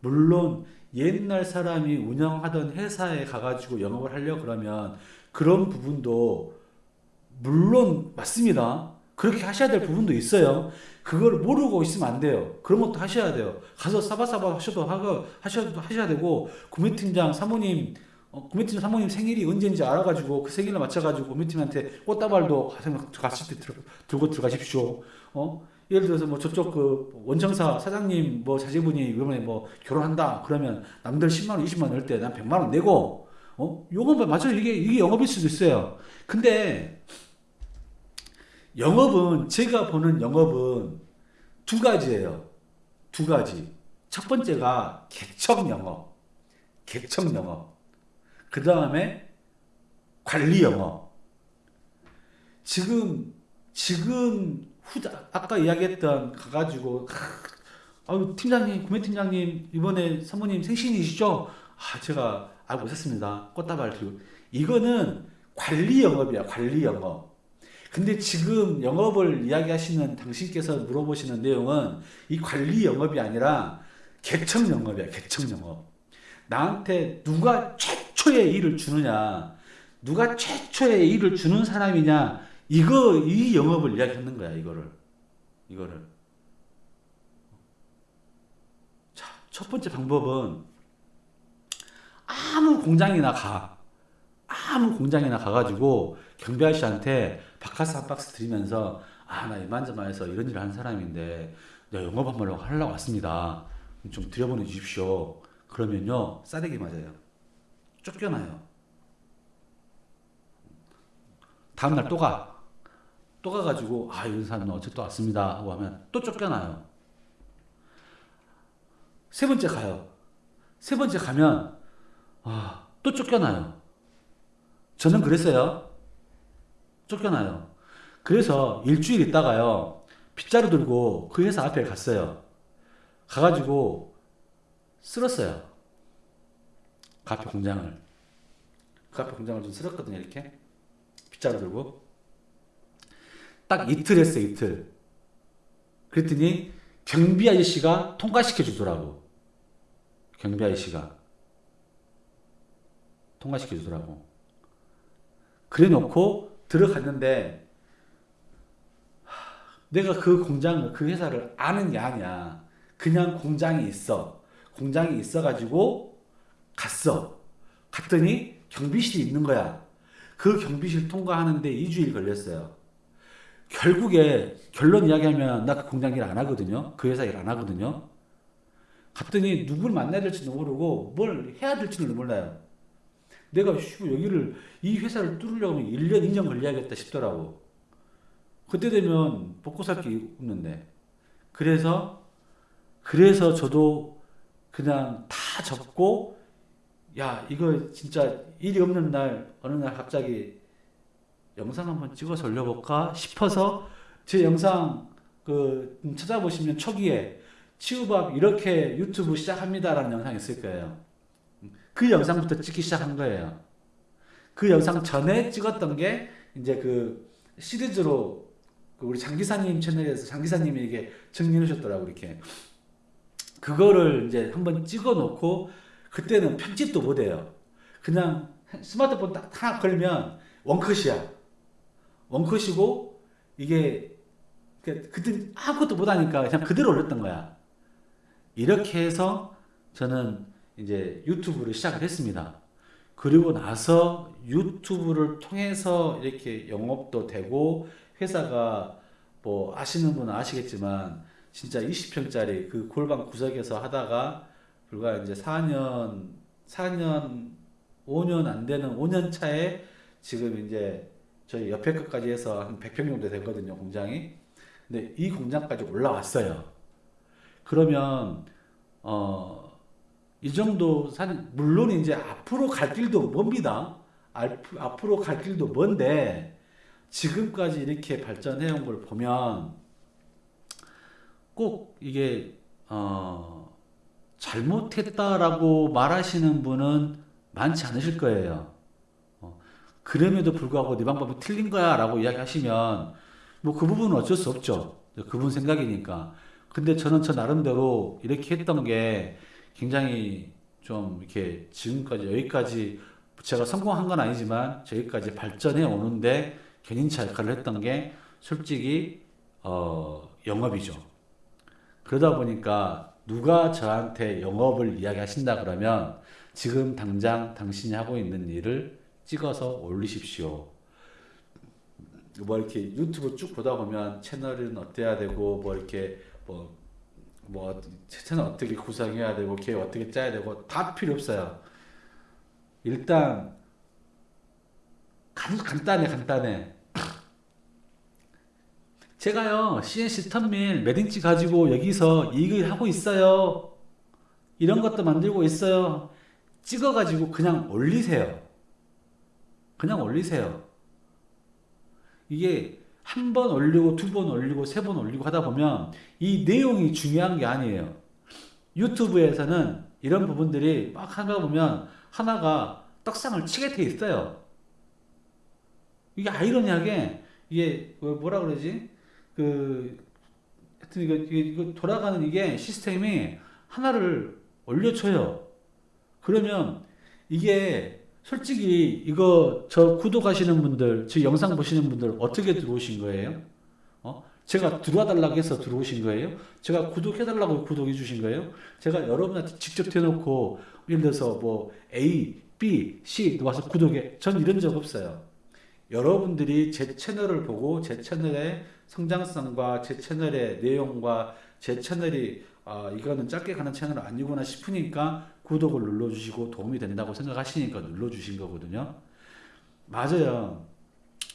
물론 옛날 사람이 운영하던 회사에 가가지고 영업을 하려 그러면 그런 부분도 물론 맞습니다. 그렇게 하셔야 될 부분도 있어요. 그걸 모르고 있으면 안 돼요. 그런 것도 하셔야 돼요. 가서 사바사바 하셔도 하고 하셔도 하셔야 되고 구매팀장 사모님 어, 구매팀 사모님 생일이 언제인지 알아가지고 그 생일을 맞춰가지고 구매팀한테 꽃다발도 들, 들고 들어가십시오. 어? 예를 들어서 뭐 저쪽 그 원청사 사장님 뭐 자제분이 이번에 뭐 결혼한다 그러면 남들 10만 원, 20만 원 낼 때 난 100만 원 내고 어? 요건 맞아요. 이게 이게 영업일 수도 있어요. 근데 영업은 제가 보는 영업은 두 가지예요. 두 가지. 첫 번째가 개척 영업. 개척 영업. 그 다음에 관리 영업. 지금, 지금, 후자, 아까 이야기했던, 가가지고, 아유, 팀장님, 구매 팀장님, 이번에 사모님 생신이시죠? 아, 제가 알고 있었습니다. 꽃다발 들고. 이거는 관리 영업이야, 관리 영업. 근데 지금 영업을 이야기하시는 당신께서 물어보시는 내용은 이 관리 영업이 아니라 개척 영업이야, 개척 영업. 나한테 누가 최초의 일을 주느냐, 누가 최초의 일을 주는 사람이냐, 이거, 이 영업을 이야기하는 거야, 이거를. 이거를. 자, 첫 번째 방법은 아무 공장이나 가. 아무 공장이나 가가지고 경비 아저씨한테 바카스 한 박스 드리면서 아, 나 이만저만해서 이런 일을 하는 사람인데 내가 영업 한번 하려고 왔습니다. 좀 들여보내 주십시오. 그러면요, 싸대기 맞아요. 쫓겨나요. 다음날 또 가. 또 가가지고, 아, 이런 사람은 또 왔습니다. 하고 하면 또 쫓겨나요. 세 번째 가요. 세 번째 가면, 아, 또 쫓겨나요. 저는 그랬어요. 쫓겨나요. 그래서 일주일 있다가요, 빗자루 들고 그 회사 앞에 갔어요. 가가지고 쓸었어요. 그 앞에 공장을. 그 앞에 공장을 좀 쓸었거든요, 이렇게. 빗자루 들고. 딱 이틀 했어요, 이틀. 그랬더니 경비 아저씨가 통과시켜 주더라고. 경비 아저씨가. 통과시켜 주더라고. 그래 놓고 들어갔는데 내가 그 공장을 그 회사를 아는 게 아니야. 그냥 공장이 있어. 공장이 있어 가지고 갔어. 갔더니 경비실이 있는 거야. 그 경비실 통과하는데 2주일 걸렸어요. 결국에 결론 이야기하면 나 그 공장 일 안 하거든요. 그 회사 일 안 하거든요. 갔더니 누굴 만나야 될지도 모르고 뭘 해야 될지는 몰라요. 내가 여기를 이 회사를 뚫으려고 하면 1년, 2년 걸려야겠다 싶더라고. 그때 되면 게 없는데. 그래서 그래서 저도 그냥 다 접고 야 이거 진짜 일이 없는 날 어느 날 갑자기 영상 한번 찍어서 올려볼까 싶어서 제 영상 그 찾아보시면 초기에 치우밥 이렇게 유튜브 시작합니다라는 영상이 있을 거예요. 그 영상부터 찍기 시작한 거예요. 그 영상 전에 찍었던 게 이제 그 시리즈로 그 우리 장기사님 채널에서 장기사님이 이게 정리해 주셨더라고 이렇게. 그거를 이제 한번 찍어 놓고 그때는 편집도 못 해요. 그냥 스마트폰 딱 하나 걸면 원컷이야. 원컷이고 이게 그- 그때 아무것도 못 하니까 그냥 그대로 올렸던 거야. 이렇게 해서 저는 이제 유튜브를 시작을 했습니다. 그리고 나서 유튜브를 통해서 이렇게 영업도 되고 회사가 뭐 아시는 분은 아시겠지만 진짜 20평짜리 그 골방 구석에서 하다가 불과 이제 4년 4년 5년 안 되는 5년 차에 지금 이제 저희 옆에 것까지 해서 한 100평 정도 되거든요 공장이 근데 이 공장까지 올라왔어요 그러면 어 이 정도 산 물론 이제 앞으로 갈 길도 멉니다. 앞- 앞으로 갈 길도 먼데 지금까지 이렇게 발전해 온 걸 보면 꼭 이게 어 잘못했다라고 말하시는 분은 많지 않으실 거예요. 어, 그럼에도 불구하고 네 방법이 틀린 거야 라고 이야기하시면 뭐 그 부분은 어쩔 수 없죠. 그분 생각이니까. 근데 저는 저 나름대로 이렇게 했던 게 굉장히 좀 이렇게 지금까지 여기까지 제가 성공한 건 아니지만 저기까지 발전해 오는데 견인차 역할을 했던 게 솔직히 어 영업이죠. 그러다 보니까 누가 저한테 영업을 이야기하신다 그러면 지금 당장 당신이 하고 있는 일을 찍어서 올리십시오. 뭐 이렇게 유튜브 쭉 보다 보면 채널은 어때야 되고 뭐 이렇게 뭐 뭐 채널 어떻게 구성해야 되고 계획 어떻게 짜야 되고 다 필요 없어요. 일단 간, 간단해 간단해. 제가요 CNC 턴밀 매딩치 가지고 여기서 이익을 하고 있어요. 이런 것도 만들고 있어요. 찍어가지고 그냥 올리세요. 그냥 올리세요. 이게 한 번 올리고 두 번 올리고 세 번 올리고 하다 보면 이 내용이 중요한 게 아니에요. 유튜브에서는 이런 부분들이 막 하다 보면 하나가 떡상을 치게 돼 있어요. 이게 아이러니하게 이게 뭐- 뭐라 그러지? 그 하여튼 이거, 이거 돌아가는 이게 시스템이 하나를 올려줘요. 그러면 이게 솔직히 이거 저 구독하시는 분들, 저 영상 보시는 분들 어떻게 들어오신 거예요? 어? 제가 들어와 달라고 해서 들어오신 거예요? 제가 구독해 달라고 구독해 주신 거예요? 제가 여러분한테 직접 대놓고 예를 들어서 뭐 A, B, C 와서 구독해. 전 이런 적 없어요. 여러분들이 제 채널을 보고 제 채널의 성장성과 제 채널의 내용과 제 채널이 아 이거는 짧게 가는 채널 아니구나 싶으니까 구독을 눌러주시고 도움이 된다고 생각하시니까 눌러주신 거거든요. 맞아요.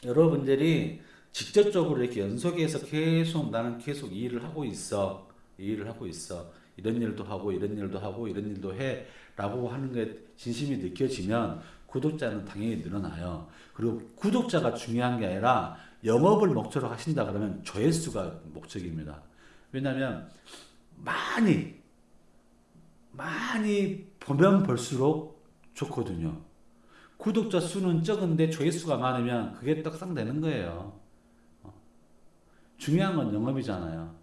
여러분들이 직접적으로 이렇게 연속해서 계속 나는 계속 이 일을 하고 있어. 이 일을 하고 있어. 이런 일도 하고 이런 일도 하고 이런 일도 해. 라고 하는 게 진심이 느껴지면 구독자는 당연히 늘어나요. 그리고 구독자가 중요한 게 아니라 영업을 목표로 하신다 그러면 조회수가 목적입니다. 왜냐하면 많이 많이 보면 볼수록 좋거든요. 구독자 수는 적은데 조회수가 많으면 그게 떡상되는 거예요. 어. 중요한 건 영업이잖아요.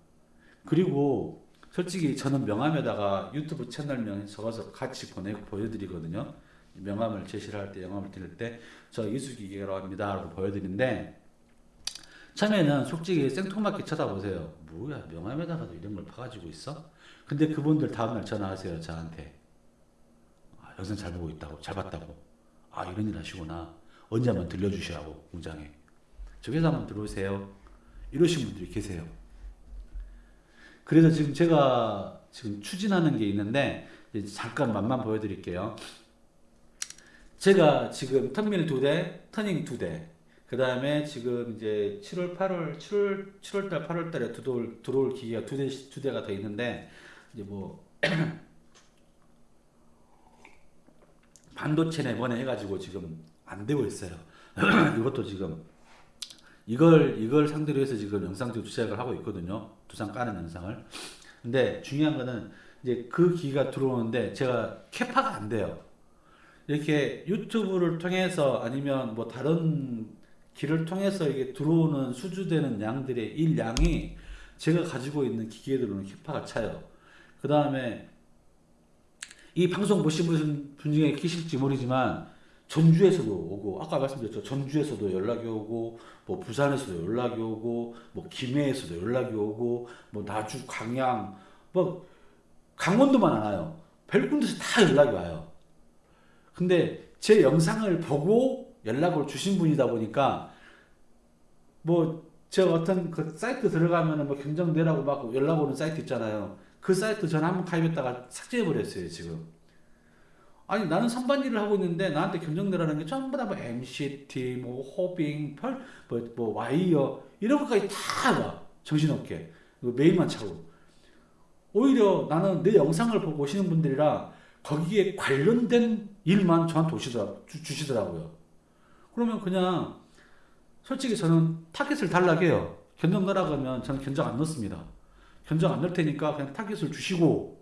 그리고 솔직히 저는 명함에다가 유튜브 채널명 적어서 같이 보내 보여드리거든요. 명함을 제시를 할 때, 영함을 드릴 때, 저 이수기계라고 합니다. 라고 보여드리는데, 처음에는 솔직히 생뚱맞게 쳐다보세요. 뭐야, 명함에다가도 이런 걸 파가지고 있어? 근데 그분들 다음날 전화하세요, 저한테. 아, 영상 잘 보고 있다고, 잘 봤다고. 아, 이런 일 하시구나. 언제 한번 들려주시라고, 공장에. 저 회사 한번 들어오세요. 이러신 분들이 계세요. 그래서 지금 제가 지금 추진하는 게 있는데, 잠깐 맛만 보여드릴게요. 제가 지금 턴밀 두 대, 터닝 두 대, 그 다음에 지금 이제 7월, 8월, 7월, 7월달, 8월달에 들어올, 들어올 기계가 두 대, 두 대가 더 있는데, 이제 뭐, 반도체 내번에 해가지고 지금 안 되고 있어요. 이것도 지금, 이걸, 이걸 상대로 해서 지금 영상 지금 제작을 하고 있거든요. 두상 까는 영상을. 근데 중요한 거는 이제 그 기기가 들어오는데 제가 캐파가 안 돼요. 이렇게 유튜브를 통해서 아니면 뭐 다른 길을 통해서 이게 들어오는 수주되는 양들의 일량이 제가 가지고 있는 기계들로는 캐파가 차요. 그 다음에 이 방송 보신 분, 분 중에 계실지 모르지만 전주에서도 오고 아까 말씀드렸죠. 전주에서도 연락이 오고 뭐 부산에서도 연락이 오고 뭐 김해에서도 연락이 오고 뭐 나주 광양 뭐 강원도만 안 와요. 별 군데서 다 연락이 와요. 근데 제 영상을 보고 연락을 주신 분이다 보니까 뭐 제가 어떤 그 사이트 들어가면은 뭐 경정대라고 막 연락 오는 사이트 있잖아요. 그 사이트 전 한번 가입했다가 삭제해 버렸어요 지금. 아니 나는 선반 일을 하고 있는데 나한테 경정대라는 게 전부 다 뭐 MCT, 뭐 호빙, 펄, 뭐, 뭐 와이어 이런 것까지 다 와. 정신없게 메일만 차고. 오히려 나는 내 영상을 보고 오시는 분들이라 거기에 관련된 일만 저한테 오시더라, 주, 주시더라고요. 그러면 그냥 솔직히 저는 타겟을 달라고 해요. 견적 넣으라고 하면 저는 견적 안 넣습니다. 견적 안 넣을 테니까 그냥 타겟을 주시고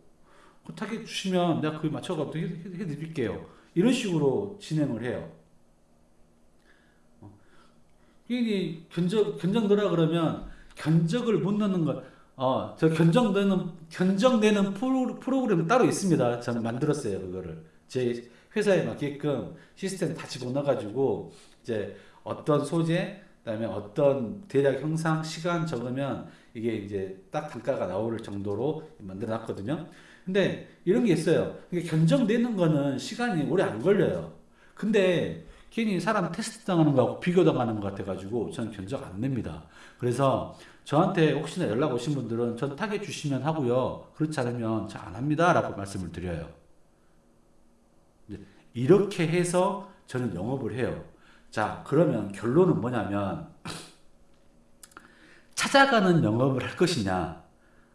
그 타겟 주시면 내가 그에 맞춰서 해드릴게요. 이런 식으로 진행을 해요. 어. 이 견적 견적 넣으라 그러면 견적을 못 넣는 것, 어, 저 견적 내는 견적 내는 프로, 프로 그램 따로 있습니다. 저는 만들었어요 그거를 제 회사에 맞게끔 시스템 다 집어넣어가지고 이제 어떤 소재, 그 다음에 어떤 대략 형상, 시간 적으면 이게 이제 딱 단가가 나올 정도로 만들어 놨거든요. 근데 이런 게 있어요. 이게 견적 내는 거는 시간이 오래 안 걸려요. 근데 괜히 사람 테스트 당하는 거하고 비교 당하는 것 같아가지고 저는 견적 안 냅니다. 그래서 저한테 혹시나 연락 오신 분들은 전 타겟 주시면 하고요. 그렇지 않으면 저안 합니다. 라고 말씀을 드려요. 이렇게 해서 저는 영업을 해요. 자, 그러면 결론은 뭐냐면 찾아가는 영업을 할 것이냐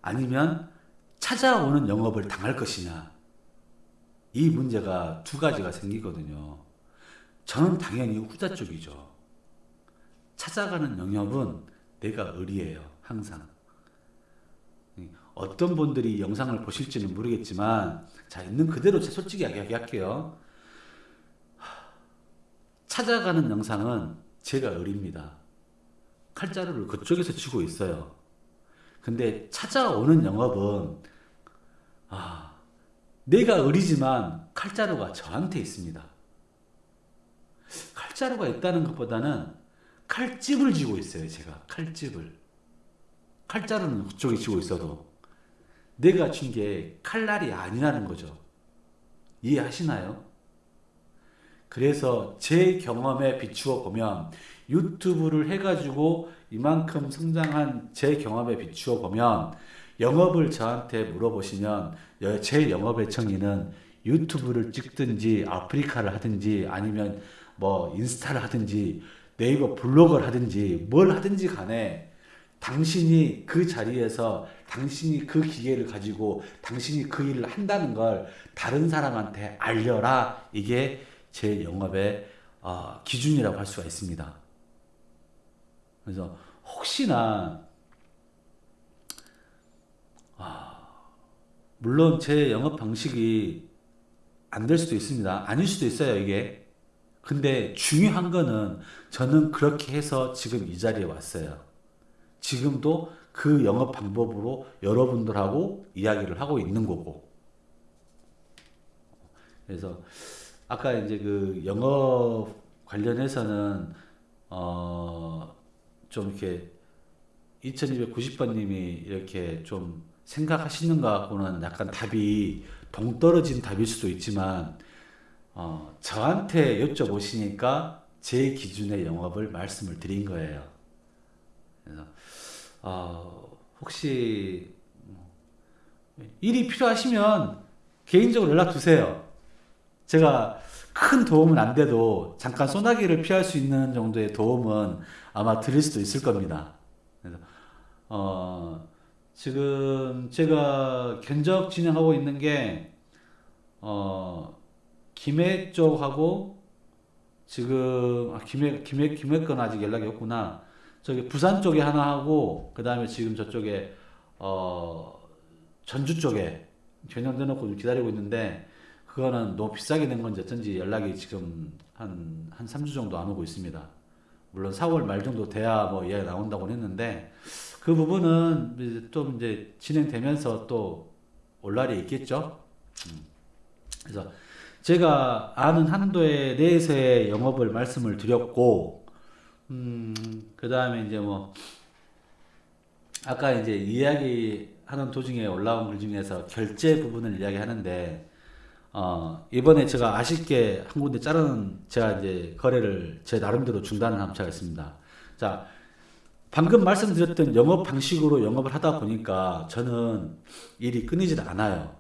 아니면 찾아오는 영업을 당할 것이냐 이 문제가 두 가지가 생기거든요. 저는 당연히 후자 쪽이죠. 찾아가는 영업은 내가 의리예요. 항상. 어떤 분들이 영상을 보실지는 모르겠지만 자 있는 그대로 솔직히 이야기할게요. 찾아가는 영상은 제가 의리입니다. 칼자루를 그쪽에서 쥐고 있어요. 근데 찾아오는 영업은 아, 내가 의리지만 칼자루가 저한테 있습니다. 칼자루가 있다는 것보다는 칼집을 쥐고 있어요. 제가 칼집을. 칼자루는 그쪽에 쥐고 있어도 내가 쥔게 칼날이 아니라는 거죠. 이해하시나요? 그래서 제 경험에 비추어 보면 유튜브를 해가지고 이만큼 성장한 제 경험에 비추어 보면 영업을 저한테 물어보시면 제 영업의 정의는 유튜브를 찍든지 아프리카를 하든지 아니면 뭐 인스타를 하든지 네이버 블로그를 하든지 뭘 하든지 간에 당신이 그 자리에서 당신이 그 기계를 가지고 당신이 그 일을 한다는 걸 다른 사람한테 알려라 이게 제 영업의 어, 기준이라고 할 수가 있습니다. 그래서 혹시나 아, 물론 제 영업 방식이 안 될 수도 있습니다. 아닐 수도 있어요 이게. 근데 중요한 거는 저는 그렇게 해서 지금 이 자리에 왔어요. 지금도 그 영업 방법으로 여러분들하고 이야기를 하고 있는 거고. 그래서 아까 이제 그 영업 관련해서는 어 좀 이렇게 2290번님이 이렇게 좀 생각하시는 것 같고는 약간 답이 동떨어진 답일 수도 있지만 어 저한테 여쭤보시니까 제 기준의 영업을 말씀을 드린 거예요. 그래서 어 혹시 뭐 일이 필요하시면 개인적으로 연락 주세요. 제가 큰 도움은 안 돼도 잠깐 소나기를 피할 수 있는 정도의 도움은 아마 드릴 수도 있을 겁니다. 그래서 어, 지금 제가 견적 진행하고 있는 게 어, 김해 쪽하고 지금 아, 김해 김해 김해 건 아직 연락이 없구나. 저기 부산 쪽에 하나 하고 그 다음에 지금 저쪽에 어, 전주 쪽에 견적 내놓고 좀 기다리고 있는데 그거는 너무 비싸게 낸 건지 어쩐지 연락이 지금 한, 한 3주 정도 안 오고 있습니다. 물론 4월 말 정도 돼야 뭐 이야기 나온다고 했는데 그 부분은 좀 이제 진행되면서 또 올 날이 있겠죠. 음. 그래서 제가 아는 한도에 대해서의 영업을 말씀을 드렸고, 음, 그 다음에 이제 뭐, 아까 이제 이야기하는 도중에 올라온 글 중에서 결제 부분을 이야기하는데, 어, 이번에 제가 아쉽게 한 군데 자르는 제가 이제 거래를 제 나름대로 중단을 한 차가 있습니다. 자, 방금 말씀드렸던 영업 방식으로 영업을 하다 보니까 저는 일이 끊이지도 않아요.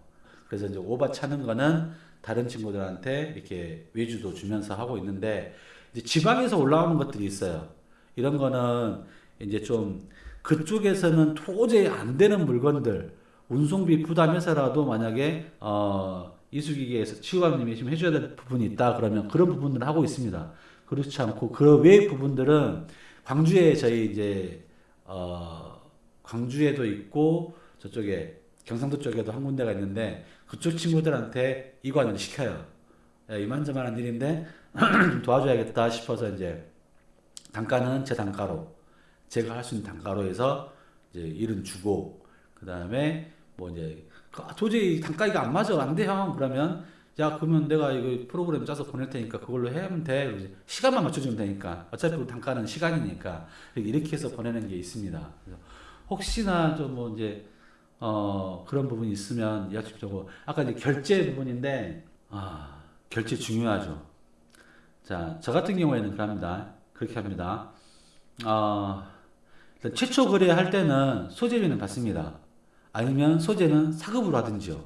그래서 이제 오바 차는 거는 다른 친구들한테 이렇게 외주도 주면서 하고 있는데 이제 지방에서 올라오는 것들이 있어요. 이런 거는 이제 좀 그쪽에서는 도저히 안 되는 물건들 운송비 부담해서라도 만약에 어 이수기계에서 치유감님이 지금 해줘야 될 부분이 있다 그러면 그런 부분들을 하고 있습니다. 그렇지 않고 그 외의 부분들은 광주에 저희 이제 어 광주에도 있고 저쪽에 경상도 쪽에도 한 군데가 있는데 그쪽 친구들한테 이관을 시켜요. 야, 이만저만한 일인데 좀 도와줘야겠다 싶어서 이제 단가는 제 단가로 제가 할 수 있는 단가로 해서 이제 일은 주고 그 다음에 뭐 이제 아, 도저히 단가가 안 맞아. 안 돼 형. 그러면 야 그러면 내가 이거 프로그램 짜서 보낼 테니까 그걸로 하면 돼. 시간만 맞춰주면 되니까. 어차피 단가는 시간이니까. 이렇게 해서 보내는 게 있습니다. 혹시나 좀 뭐 이제 어 그런 부분이 있으면 약속적으로 아까 이제 결제 부분인데 아 결제 중요하죠. 자저 같은 경우에는 그럽니다. 그렇게 합니다. 어 최초 거래할 때는 소재비는 받습니다 아니면 소재는 사급으로 하든지요.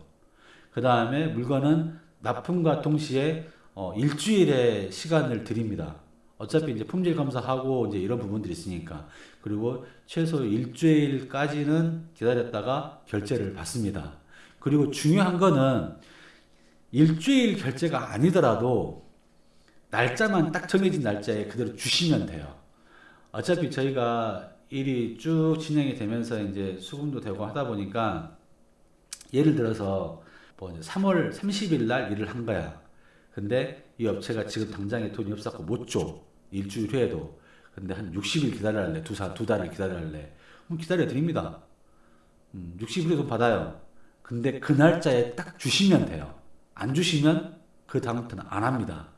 그 다음에 물건은 납품과 동시에 어, 일주일의 시간을 드립니다. 어차피 이제 품질 검사하고 이제 이런 부분들이 있으니까. 그리고 최소 일주일까지는 기다렸다가 결제를 받습니다. 그리고 중요한 거는 일주일 결제가 아니더라도 날짜만 딱 정해진 날짜에 그대로 주시면 돼요. 어차피 저희가 일이 쭉 진행이 되면서 이제 수금도 되고 하다 보니까 예를 들어서 뭐 3월 30일 날 일을 한 거야. 근데 이 업체가 지금 당장에 돈이 없었고 못 줘. 일주일 후에도. 근데 한 60일 기다려할래. 두, 사, 두 달을 기다려할래. 그럼 기다려 드립니다. 음, 60일에 돈 받아요. 근데 그 날짜에 딱 주시면 돼요. 안 주시면 그 다음부터는 안 합니다.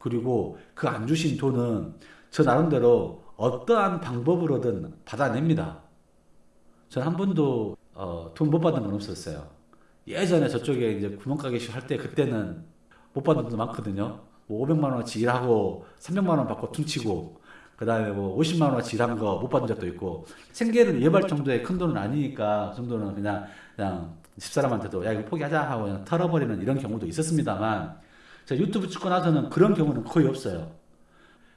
그리고 그 안 주신 돈은 저 나름대로 어떠한 방법으로든 받아냅니다. 전 한 번도 어, 돈못 받은 건 없었어요. 예전에 저쪽에 이제 구멍가게 할때 그때는 못 받은 돈도 많거든요. 뭐 500만 원어치 일하고 300만 원 받고 퉁치고 그 다음에 뭐 50만 원어치 일한 거 못 받은 적도 있고 생계를 예발 정도의 큰 돈은 아니니까 그 정도는 그냥 그냥 집사람한테도 야 이거 포기하자 하고 그냥 털어버리는 이런 경우도 있었습니다만 제가 유튜브 찍고 나서는 그런 경우는 거의 없어요.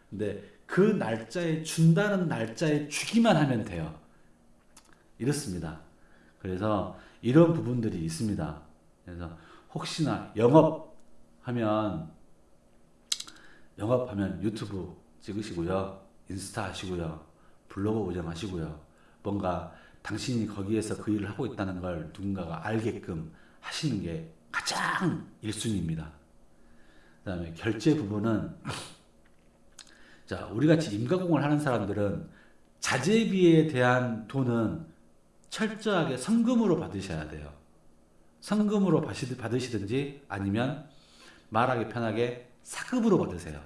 근데 그 날짜에 준다는 날짜에 주기만 하면 돼요. 이렇습니다. 그래서 이런 부분들이 있습니다. 그래서 혹시나 영업하면 영업하면 유튜브 찍으시고요. 인스타 하시고요. 블로그 운영하시고요. 뭔가 당신이 거기에서 그 일을 하고 있다는 걸 누군가가 알게끔 하시는 게 가장 1순위입니다. 그 다음에 결제 부분은 자, 우리 같이 임가공을 하는 사람들은 자재비에 대한 돈은 철저하게 성금으로 받으셔야 돼요. 성금으로 받으시- 받으시든지 아니면 말하기 편하게 사급으로 받으세요.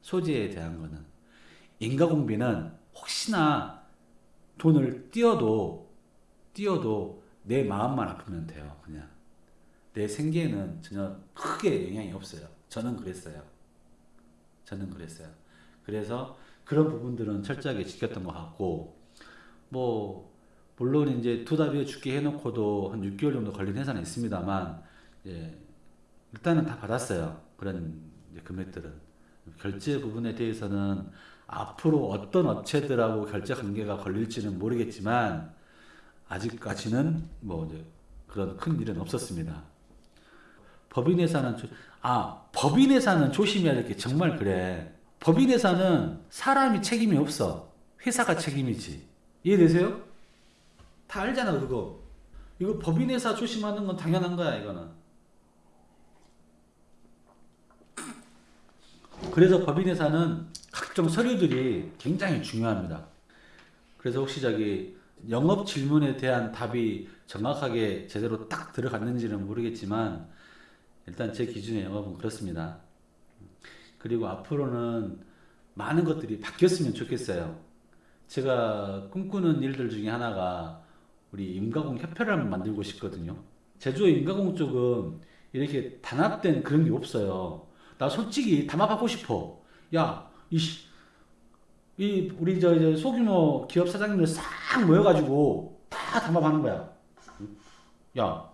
소재에 대한 거는. 인가공비는 혹시나 돈을 띄어도 띄어도 내 마음만 아프면 돼요. 그냥 내 생계에는 전혀 크게 영향이 없어요. 저는 그랬어요. 저는 그랬어요. 그래서 그런 부분들은 철저하게 지켰던 것 같고 뭐 물론 이제 투다비에 죽게 해놓고도 한 6개월 정도 걸린 회사는 있습니다만 예, 일단은 다 받았어요. 그런 금액들은 결제 부분에 대해서는 앞으로 어떤 업체들하고 결제 관계가 걸릴지는 모르겠지만 아직까지는 뭐 이제 그런 큰 일은 없었습니다. 법인 회사는 조, 아 법인 회사는 조심해야 될 게 정말 그래. 법인 회사는 사람이 책임이 없어. 회사가 책임이지. 이해되세요? 다 알잖아 그거. 이거 법인 회사 조심하는 건 당연한 거야 이거는. 그래서 법인 회사는 각종 서류들이 굉장히 중요합니다. 그래서 혹시 저기 영업 질문에 대한 답이 정확하게 제대로 딱 들어갔는지는 모르겠지만 일단 제 기준의 영업은 그렇습니다. 그리고 앞으로는 많은 것들이 바뀌었으면 좋겠어요. 제가 꿈꾸는 일들 중에 하나가 우리 임가공 협회를 한번 만들고 싶거든요. 제주의 임가공 쪽은 이렇게 단합된 그런 게 없어요. 나 솔직히 담합하고 싶어. 야, 이, 씨- 이 우리 저 이제 소규모 기업 사장님들 싹 모여가지고 다 담합하는 거야. 야,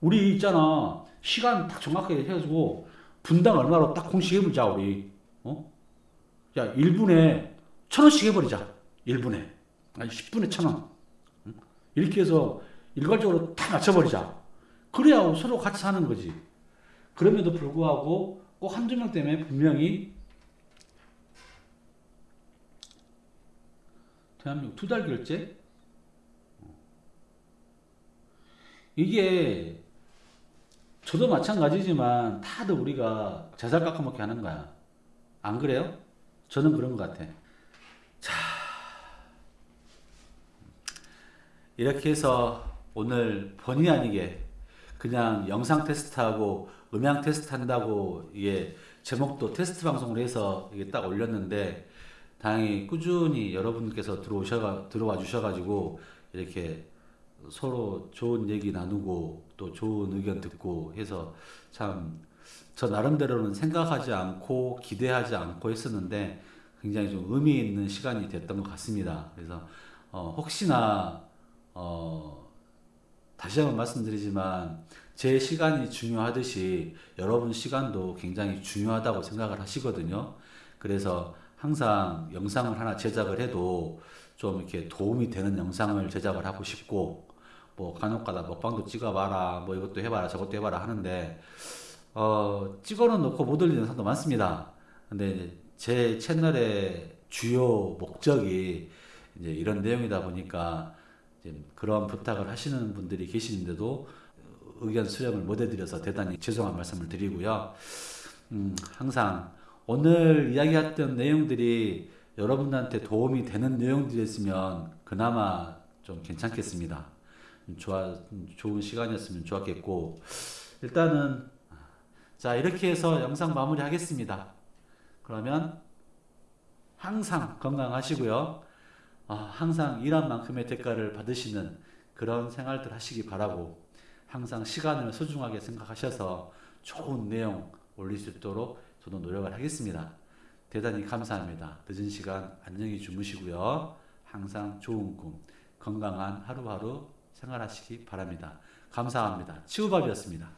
우리 있잖아 시간 딱 정확하게 해가지고 분당 얼마로 딱 공식 해보자 우리. 어? 야, 1분에 천 원씩 해버리자. 1분에. 아니 10분에 천 원. 응? 이렇게 해서 일괄적으로 다 맞춰버리자. 그래야 서로 같이 사는 거지. 그럼에도 불구하고 꼭 한두 명 때문에 분명히 대한민국 두 달 결제? 이게 저도 마찬가지지만 다들 우리가 자살 깎아먹게 하는 거야. 안 그래요? 저는 그런 것 같아. 자, 이렇게 해서 오늘 본의 아니게 그냥 영상 테스트하고 음향 테스트 한다고 이게 제목도 테스트 방송을 해서 이게 딱 올렸는데 다행히 꾸준히 여러분께서 들어오셔가 들어와 주셔가지고 이렇게 서로 좋은 얘기 나누고 또 좋은 의견 듣고 해서 참 저 나름대로는 생각하지 않고 기대하지 않고 했었는데 굉장히 좀 의미 있는 시간이 됐던 것 같습니다. 그래서 어, 혹시나 어, 다시 한번 말씀드리지만 제 시간이 중요하듯이 여러분 시간도 굉장히 중요하다고 생각을 하시거든요. 그래서 항상 영상을 하나 제작을 해도 좀 이렇게 도움이 되는 영상을 제작을 하고 싶고 뭐 간혹가다 먹방도 찍어봐라 뭐 이것도 해봐라 저것도 해봐라 하는데 어 찍어는 놓고 못 올리는 영상도 많습니다. 근데 제 채널의 주요 목적이 이제 이런 내용이다 보니까 이제 그런 부탁을 하시는 분들이 계시는데도 의견 수렴을 못 해드려서 대단히 죄송한 말씀을 드리고요. 음, 항상 오늘 이야기했던 내용들이 여러분들한테 도움이 되는 내용들이었으면 그나마 좀 괜찮겠습니다. 음, 좋아, 음, 좋은 시간이었으면 좋았겠고 일단은 자 이렇게 해서 영상 마무리 하겠습니다. 그러면 항상 건강하시고요. 아, 항상 일한 만큼의 대가를 받으시는 그런 생활들 하시기 바라고 항상 시간을 소중하게 생각하셔서 좋은 내용 올릴 수 있도록 저도 노력을 하겠습니다. 대단히 감사합니다. 늦은 시간 안녕히 주무시고요. 항상 좋은 꿈, 건강한 하루하루 생활하시기 바랍니다. 감사합니다. 치우밥이었습니다.